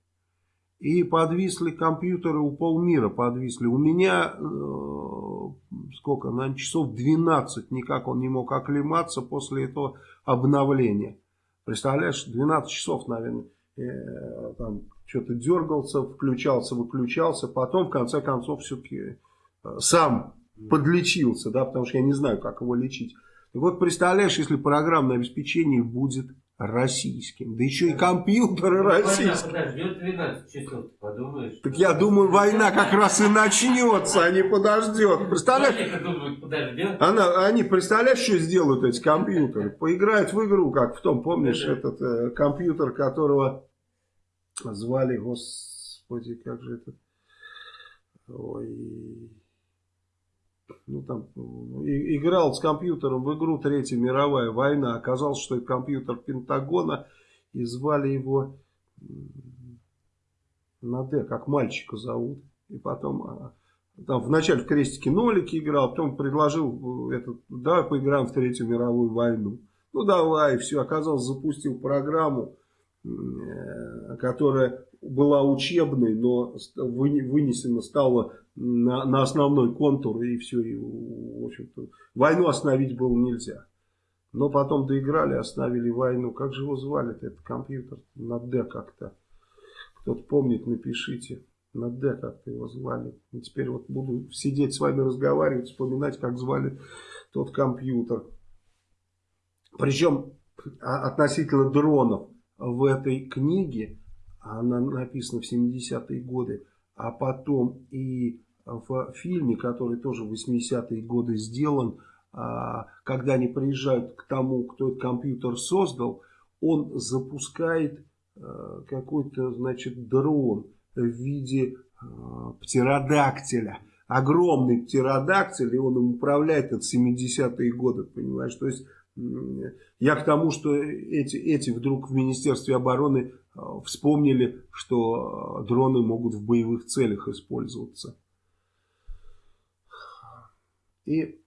И подвисли компьютеры у полмира, подвисли. У меня э, сколько, наверное, часов 12 никак он не мог оклематься после этого обновления. Представляешь, 12 часов, наверное, э, там что-то дергался, включался, выключался, потом в конце концов все-таки э, сам подлечился, да, потому что я не знаю, как его лечить. И вот представляешь, если программное обеспечение будет российским, да еще и компьютеры ну, российские. Подождет 12 часов, подумаешь. Так я думаю, война как раз и начнется, а не подождет. Представляешь? Думают, подождет. Она, они, представляешь, что сделают эти компьютеры? Поиграют в игру, как в том, помнишь, этот э, компьютер, которого звали, господи, как же это, ой, ну там, и, играл с компьютером в игру Третья мировая война, оказалось, что это компьютер Пентагона, и звали его на Д, как мальчика зовут, и потом... А, там вначале в крестике нолики играл, потом предложил, этот, давай поиграем в Третью мировую войну. Ну давай, все, оказалось, запустил программу, Э, которая была учебной, но вынесена стала на, на основной контур, и все, и, в общем-то, войну остановить было нельзя. Но потом доиграли, остановили войну. Как же его звали-то, этот компьютер? На Д как-то. Кто-то помнит, напишите. На Д как-то его звали. И теперь вот буду сидеть с вами разговаривать, вспоминать, как звали тот компьютер. Причем а, относительно дронов в этой книге, она написана в 70-е годы, а потом и в фильме, который тоже в 80-е годы сделан, а, когда они приезжают к тому, кто этот компьютер создал, он запускает а, какой-то, значит, дрон в виде а, птеродактиля. Огромный птеродактиль, и он им управляет от 70-е годы, понимаешь? То есть я к тому, что эти, эти вдруг в Министерстве обороны вспомнили, что дроны могут в боевых целях использоваться. И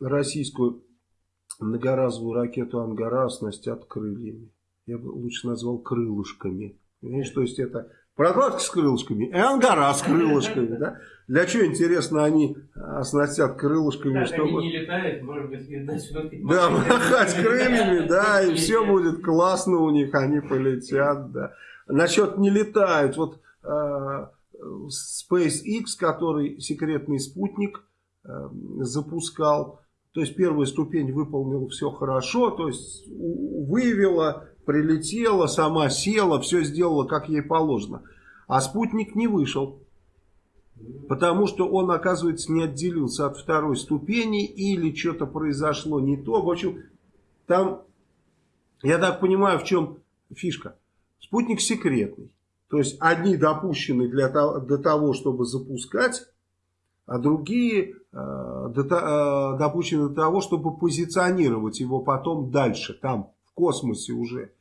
российскую многоразовую ракету «Ангара» оснастят крыльями. Я бы лучше назвал крылышками. Понимаешь, то есть это прокладка с крылышками и «Ангара» с крылышками. Да? Для чего, интересно, они оснастят крылышками? Так, чтобы... они не летают, может быть, начнут... [LAUGHS] Да, махать крыльями, да, [LAUGHS] и все будет классно у них, они полетят, да. Насчет не летают, вот э, SpaceX, который секретный спутник, Эм, запускал. То есть первая ступень выполнила все хорошо, то есть выявила, прилетела, сама села, все сделала как ей положено. А спутник не вышел. Потому что он, оказывается, не отделился от второй ступени или что-то произошло не то. В общем, там, я так понимаю, в чем фишка. Спутник секретный. То есть одни допущены для того, для того чтобы запускать, а другие э, допущены до того, чтобы позиционировать его потом дальше, там, в космосе уже.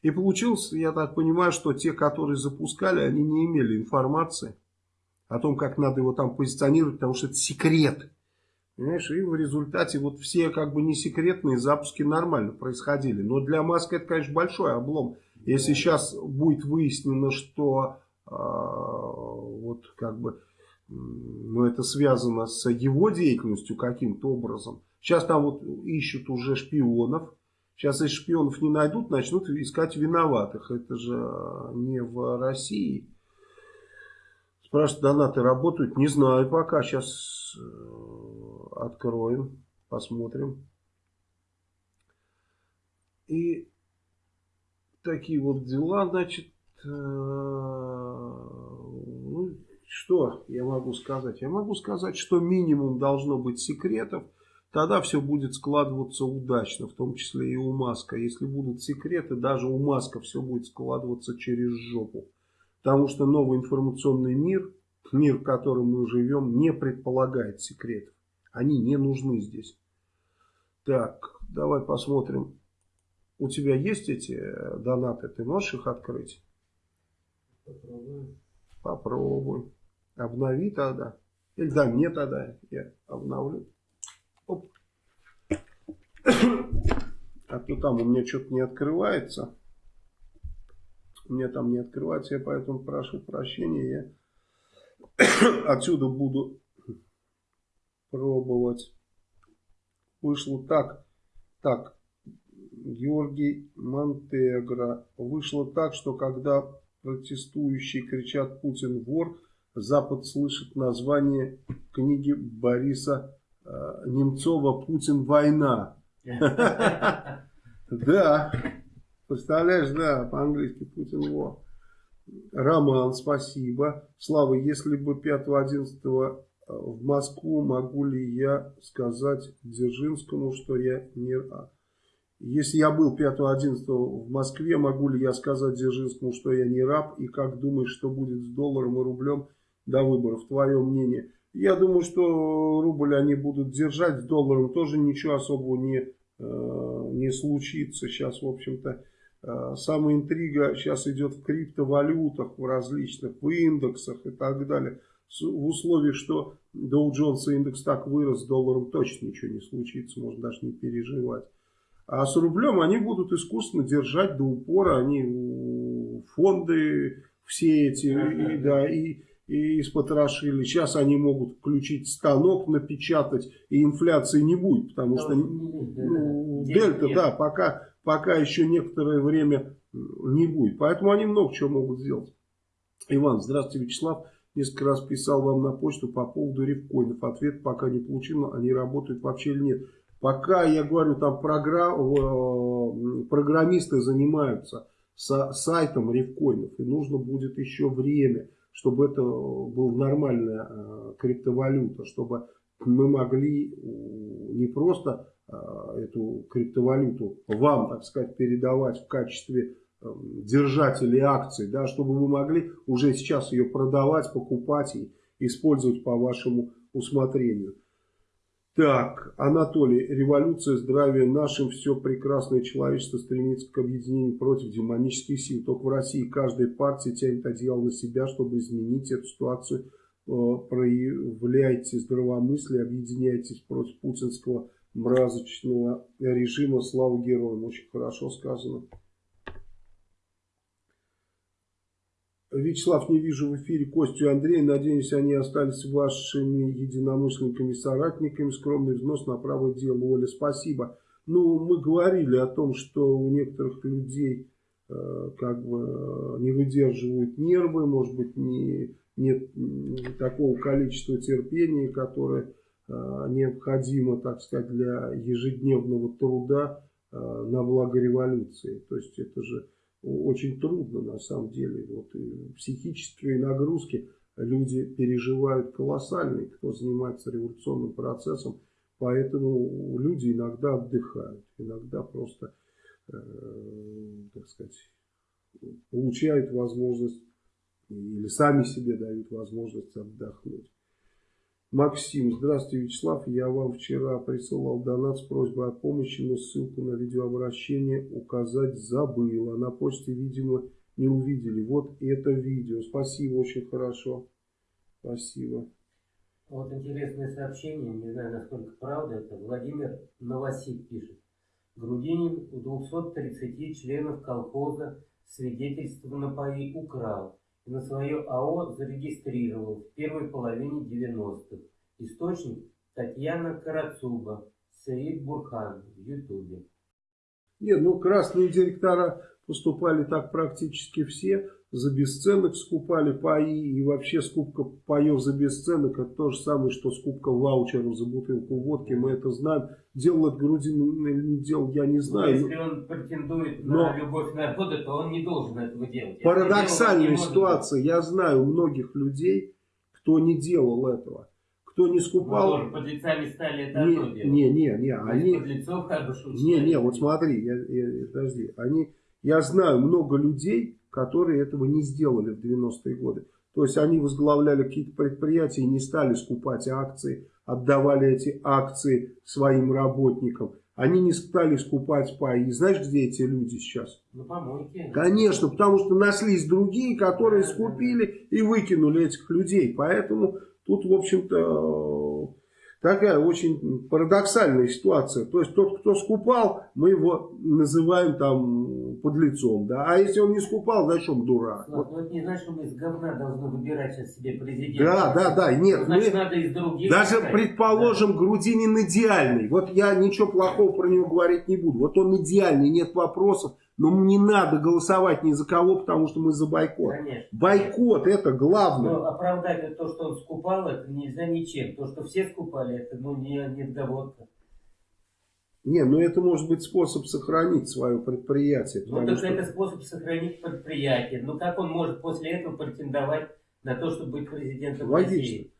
И получилось, я так понимаю, что те, которые запускали, они не имели информации о том, как надо его там позиционировать, потому что это секрет. Понимаешь, и в результате вот все как бы не секретные запуски нормально происходили. Но для Маска это, конечно, большой облом. Если сейчас будет выяснено, что э, вот как бы но это связано с его деятельностью каким-то образом. Сейчас там вот ищут уже шпионов. Сейчас если шпионов не найдут, начнут искать виноватых. Это же не в России. Спрашивают, донаты работают? Не знаю пока. Сейчас э, откроем, посмотрим. И такие вот дела, значит, э, ну, что я могу сказать? Я могу сказать, что минимум должно быть секретов. Тогда все будет складываться удачно, в том числе и у Маска. Если будут секреты, даже у Маска все будет складываться через жопу. Потому что новый информационный мир, мир, в котором мы живем, не предполагает секретов. Они не нужны здесь. Так, давай посмотрим. У тебя есть эти э, донаты? Ты можешь их открыть? Попробуй. Попробуй. Обнови тогда. Или да, мне тогда. Я обновлю. Оп. [COUGHS] А то там у меня что-то не открывается. У меня там не открывается, я поэтому прошу прощения. Я [COUGHS] отсюда буду пробовать. Вышло так. Так. Георгий Монтегро. Вышло так, что когда протестующие кричат «Путин вор», Запад слышит название книги Бориса э, Немцова «Путин. Война». [LAUGHS] Да, представляешь, да, по-английски «Путин. War». Роман, спасибо. Слава, если бы 5-11 э, в Москву, могу ли я сказать Дзержинскому, что я не... Если я был 5-11 в Москве, могу ли я сказать Дзержинскому, что я не раб? И как думаешь, что будет с долларом и рублем? до выборов, твое мнение. Я думаю, что рубль они будут держать, с долларом тоже ничего особого не, э, не случится. Сейчас, в общем-то, самая интрига сейчас идет в криптовалютах, в различных, в индексах и так далее. В условиях, что Dow Jones индекс так вырос, с долларом точно ничего не случится, можно даже не переживать. А с рублем они будут искусственно держать до упора, они фонды все эти, и, да, и и испотрошили. Сейчас они могут включить станок, напечатать, и инфляции не будет, потому что ну, дельта, да, пока, пока еще некоторое время не будет. Поэтому они много чего могут сделать. Иван, здравствуйте, Вячеслав. Несколько раз писал вам на почту по поводу рифкоинов. Ответ пока не получил, они работают вообще или нет. Пока, я говорю, там программ, э, программисты занимаются с сайтом рифкоинов, и нужно будет еще время чтобы это была нормальная э, криптовалюта, чтобы мы могли не просто э, эту криптовалюту вам, так сказать, передавать в качестве эм, держателей акций, да, чтобы вы могли уже сейчас ее продавать, покупать и использовать по вашему усмотрению. Так, Анатолий, революция, здравия нашим, все прекрасное человечество стремится к объединению против демонических сил. Только в России каждая партия тянет одеяло на себя, чтобы изменить эту ситуацию. Э, проявляйте здравомыслие, объединяйтесь против путинского мразочного режима. Слава героям. Очень хорошо сказано. Вячеслав, не вижу в эфире Костю и Андрея. Надеюсь, они остались вашими единомышленниками, соратниками. Скромный взнос на правое дело. Оля, спасибо. Ну, мы говорили о том, что у некоторых людей э, как бы не выдерживают нервы, может быть, не, нет такого количества терпения, которое э, необходимо, так сказать, для ежедневного труда э, на благо революции. То есть это же очень трудно на самом деле. Вот, психические нагрузки люди переживают колоссальные, кто занимается революционным процессом. Поэтому люди иногда отдыхают, иногда просто, э, так сказать, получают возможность или сами себе дают возможность отдохнуть. Максим, здравствуйте, Вячеслав. Я вам вчера присылал донат с просьбой о помощи, но ссылку на видеообращение указать забыл. А на почте, видимо, не увидели. Вот это видео. Спасибо, очень хорошо. Спасибо. Вот интересное сообщение, не знаю, насколько правда это. Владимир Новосик пишет. Грудинин у 230 членов колхоза свидетельство на паи украл на свое АО зарегистрировал в первой половине 90-х. Источник Татьяна Карацуба, Саид Бурхан в Ютубе. Нет, ну красные директора поступали так практически все за бесценок скупали паи и вообще скупка паев за бесценок это то же самое, что скупка ваучеров за бутылку водки, мы это знаем. Делал это Грудин или не делал, я не ну, знаю. если он претендует Но на любовь народа, то он не должен этого делать. Парадоксальная ситуация, я знаю многих людей, кто не делал этого. Кто не скупал... Ну, тоже подлецами стали это не. Не, не, не. Они... Подлецов хорошо Не, не, вот смотри, я, я, подожди. Они, я знаю много людей, которые этого не сделали в 90-е годы. То есть они возглавляли какие-то предприятия и не стали скупать акции, отдавали эти акции своим работникам. Они не стали скупать паи. Знаешь, где эти люди сейчас? На помойке. Конечно, потому что нашлись другие, которые скупили и выкинули этих людей. Поэтому тут, в общем-то, такая очень парадоксальная ситуация. То есть тот, кто скупал, мы его называем там подлецом, да. А если он не скупал, значит он дурак. Вот. Ну это не значит, что мы из говна должны выбирать сейчас себе президента. Да, да, да. Нет, значит, мы... надо из других. Даже искать. предположим, да. Грудинин идеальный. Вот я ничего плохого про него говорить не буду. Вот он идеальный, нет вопросов. Но не надо голосовать ни за кого, потому что мы за бойкот. Конечно. Бойкот это главное. Но оправдать то, что он скупал, это нельзя ничем. То, что все скупали, это ну, не, не отговорка. Не, ну это может быть способ сохранить свое предприятие. Ну так что... это способ сохранить предприятие. Ну как он может после этого претендовать на то, чтобы быть президентом Логично. России?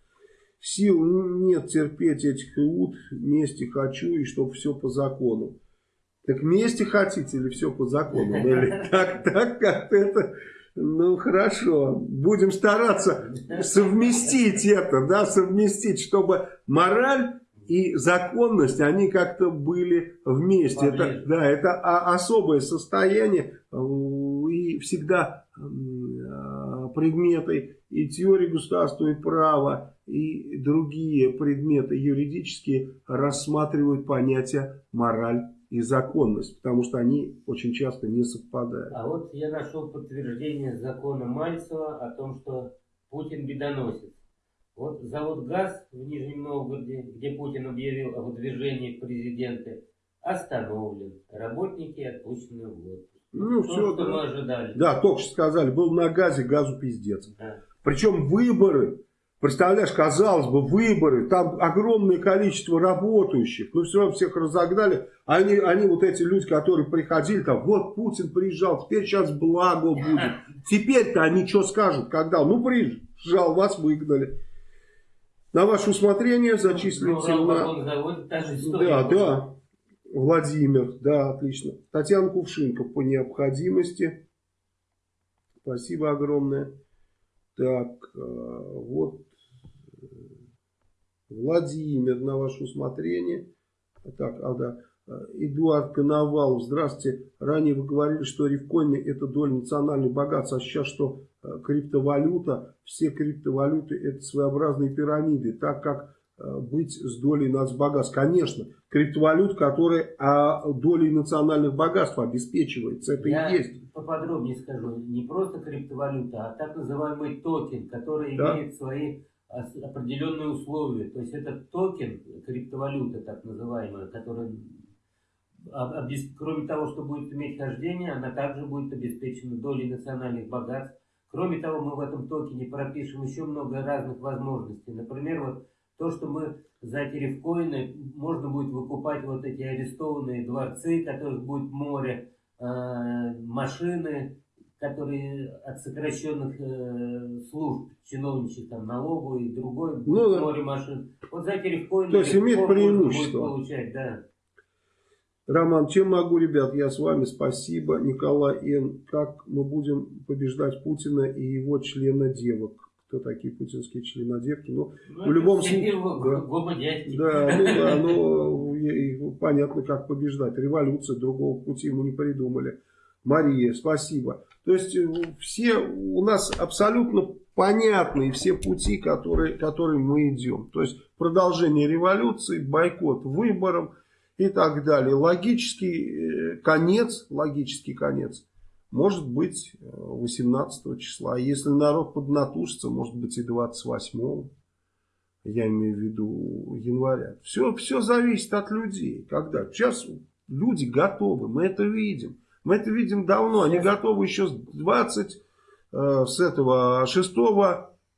Сил нет терпеть этих иуд, мести хочу и чтобы все по закону. Так вместе хотите или все по закону? [LAUGHS] Или так, так, как это... Ну, хорошо. Будем стараться совместить это, да, совместить, чтобы мораль и законность, они как-то были вместе. Это, да, это особое состояние и всегда предметы и теории государственного права, и другие предметы юридические рассматривают понятие мораль и законность, потому что они очень часто не совпадают. А вот я нашел подтверждение закона Мальцева о том, что Путин бедоносец. Вот завод ГАЗ в Нижнем Новгороде, где Путин объявил о выдвижении президента, остановлен. Работники отпущены в отпуск. Ну, То, все, что да. мы ожидали. Да, только что сказали, был на газе, газу пиздец. Да. Причем выборы Представляешь, казалось бы, выборы, там огромное количество работающих, но все равно всех разогнали. Они, они вот эти люди, которые приходили, там, вот Путин приезжал, теперь сейчас благо будет. Теперь-то они что скажут, когда? Ну, приезжал, вас выгнали. На ваше усмотрение зачислите ну, на... Да, да. Владимир, да, отлично. Татьяна Кувшинка по необходимости. Спасибо огромное. Так, э, вот Владимир, на ваше усмотрение. Так, а да. Эдуард Коновалов, здравствуйте. Ранее вы говорили, что рифкоины это доля национальных богатств, а сейчас что э, криптовалюта, все криптовалюты это своеобразные пирамиды, так как э, быть с долей нацбогатств. Конечно, криптовалют, которая а, долей национальных богатств обеспечивается, это Я и есть. поподробнее скажу, не просто криптовалюта, а так называемый токен, который да? имеет свои определенные условия. То есть это токен, криптовалюта так называемая, которая, кроме того, что будет иметь хождение, она также будет обеспечена долей национальных богатств. Кроме того, мы в этом токене пропишем еще много разных возможностей. Например, вот то, что мы за эти рифкоины можно будет выкупать вот эти арестованные дворцы, которых будет море, э, машины, которые от сокращенных э, служб, чиновничьих, там, налоговой и другой, ну, да. море машин. Вот за рифкоины... То есть имеет преимущество. Получать, да. Роман, чем могу, ребят? Я с вами, спасибо. Николай Н. Как мы будем побеждать Путина и его члена девок? Кто такие путинские членодевки? Ну, ну в любом случае... Да, да, ну да, [LAUGHS] ну понятно, как побеждать. Революция, другого пути мы не придумали. Мария, спасибо. То есть э, все у нас абсолютно понятные все пути, которые, которые мы идем. То есть продолжение революции, бойкот выборам и так далее. Логический э, конец, логический конец может быть 18 э, числа. Если народ поднатужится, может быть и 28 я имею в виду января. Все, все зависит от людей. Когда? Сейчас люди готовы, мы это видим. Мы это видим давно. Они готовы еще с 20, э, с этого 6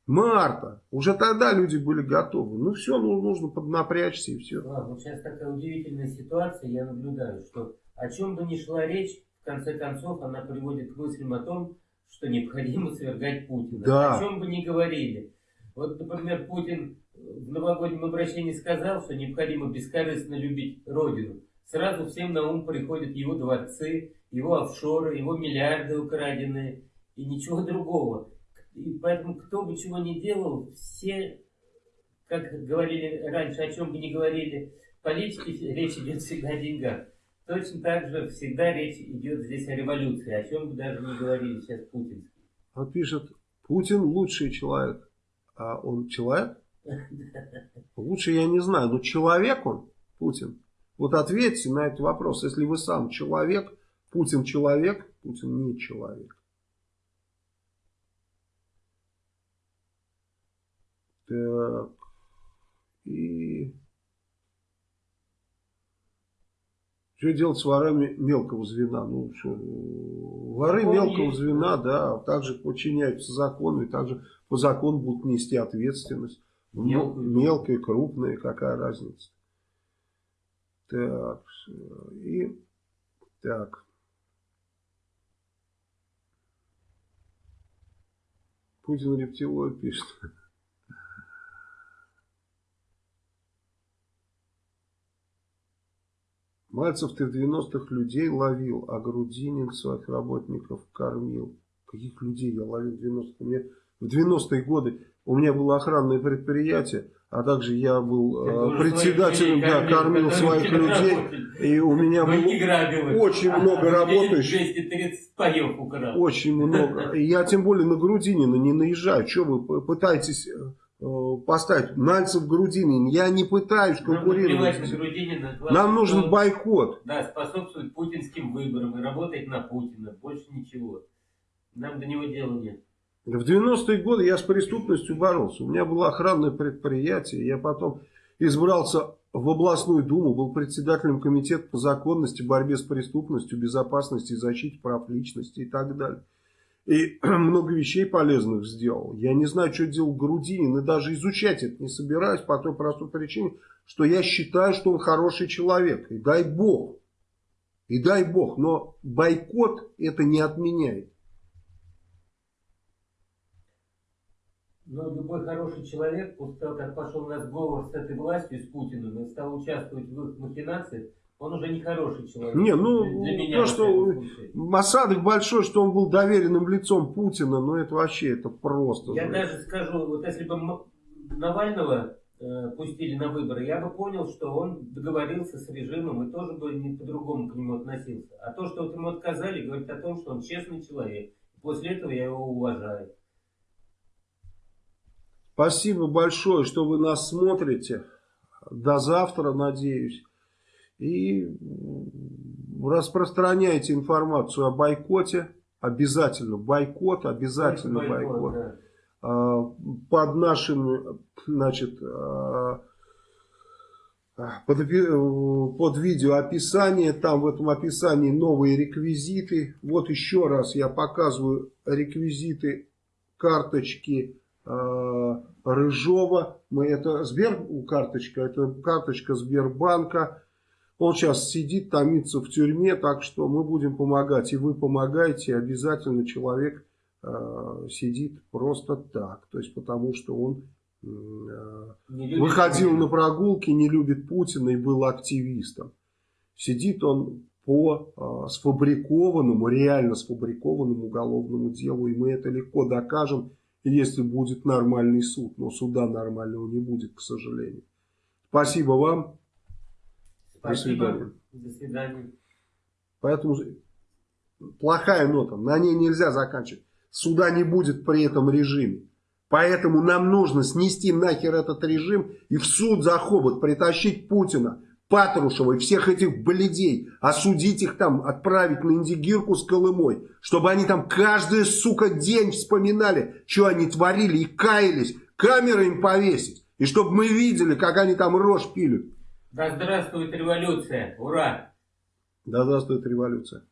марта. Уже тогда люди были готовы. Ну все, ну, нужно поднапрячься и все. Ладно, сейчас такая удивительная ситуация. Я наблюдаю, что о чем бы ни шла речь, в конце концов она приводит к мыслям о том, что необходимо [LAUGHS] свергать Путина. Да. О чем бы ни говорили. Вот, например, Путин в новогоднем обращении сказал, что необходимо бескорыстно любить Родину. Сразу всем на ум приходят его дворцы, его офшоры, его миллиарды украденные и ничего другого. И поэтому кто бы чего ни делал, все, как говорили раньше, о чем бы ни говорили политики, [LAUGHS] речь идет всегда о деньгах. Точно так же всегда речь идет здесь о революции, о чем бы даже не говорили сейчас путинские. Он пишет, Путин лучший человек. А он человек? [LAUGHS] Лучше я не знаю, но человек он, Путин. Вот ответьте на этот вопрос, если вы сам человек, Путин человек, Путин не человек. Так. И... Что делать с ворами мелкого звена? Ну, что, воры Он мелкого есть, звена, да, также подчиняются закону и также по закону будут нести ответственность. Мелкая, мелкая крупная, какая разница. Так, и так. Путин рептилоид пишет. Мальцев ты в 90-х людей ловил, а Грудинин своих работников кормил. Каких людей я ловил в 90-х? В 90-е годы у меня было охранное предприятие, а также я был э, председателем, да, кормил своих людей. И у меня было очень много работающих. 230 паев украл. Очень много. [LAUGHS] Я тем более на Грудинина не наезжаю. Что вы пытаетесь э, поставить Нальцев Грудинин? Я не пытаюсь конкурировать. Нам, Нам нужен бойкот. Да, способствовать путинским выборам и работать на Путина. Больше ничего. Нам до него дела нет. В 90-е годы я с преступностью боролся. У меня было охранное предприятие. Я потом избрался в областную думу, был председателем комитета по законности, борьбе с преступностью, безопасности защите прав личности и так далее. И [CLEARS THROAT] много вещей полезных сделал. Я не знаю, что делал Грудинин, и даже изучать это не собираюсь по той простой причине, что я считаю, что он хороший человек. И дай бог. И дай бог. Но бойкот это не отменяет. Но любой хороший человек, после того, как пошел на сговор с этой властью, с Путиным, и стал участвовать в их махинациях, он уже не хороший человек. Не, ну, для меня, то, что осадок большой, что он был доверенным лицом Путина, ну, это вообще, это просто. Я знаешь. даже скажу, вот если бы Навального э, пустили на выборы, я бы понял, что он договорился с режимом и тоже бы не по-другому к нему относился. А то, что вот ему отказали, говорит о том, что он честный человек. После этого я его уважаю. Спасибо большое, что вы нас смотрите. До завтра, надеюсь. И распространяйте информацию о бойкоте. Обязательно бойкот, обязательно бойкот. бойкот. Да. А, под нашим, значит, а, под, под видео описание, там в этом описании новые реквизиты. Вот еще раз я показываю реквизиты карточки Рыжова. Мы, это Сбер карточка, это карточка Сбербанка. Он сейчас сидит, томится в тюрьме, так что мы будем помогать. И вы помогаете, обязательно человек э, сидит просто так. То есть потому что он э, выходил Путина. на прогулки, не любит Путина и был активистом. Сидит он по э, сфабрикованному, реально сфабрикованному уголовному делу. И мы это легко докажем если будет нормальный суд. Но суда нормального не будет, к сожалению. Спасибо вам. Спасибо. До свидания. До свидания. Поэтому плохая нота. На ней нельзя заканчивать. Суда не будет при этом режиме. Поэтому нам нужно снести нахер этот режим и в суд за хобот притащить Путина. Патрушева и всех этих бледей, осудить их там, отправить на Индигирку с Колымой, чтобы они там каждый, сука, день вспоминали, что они творили и каялись, камеры им повесить, и чтобы мы видели, как они там рожь пилят. Да здравствует революция, ура! Да здравствует революция.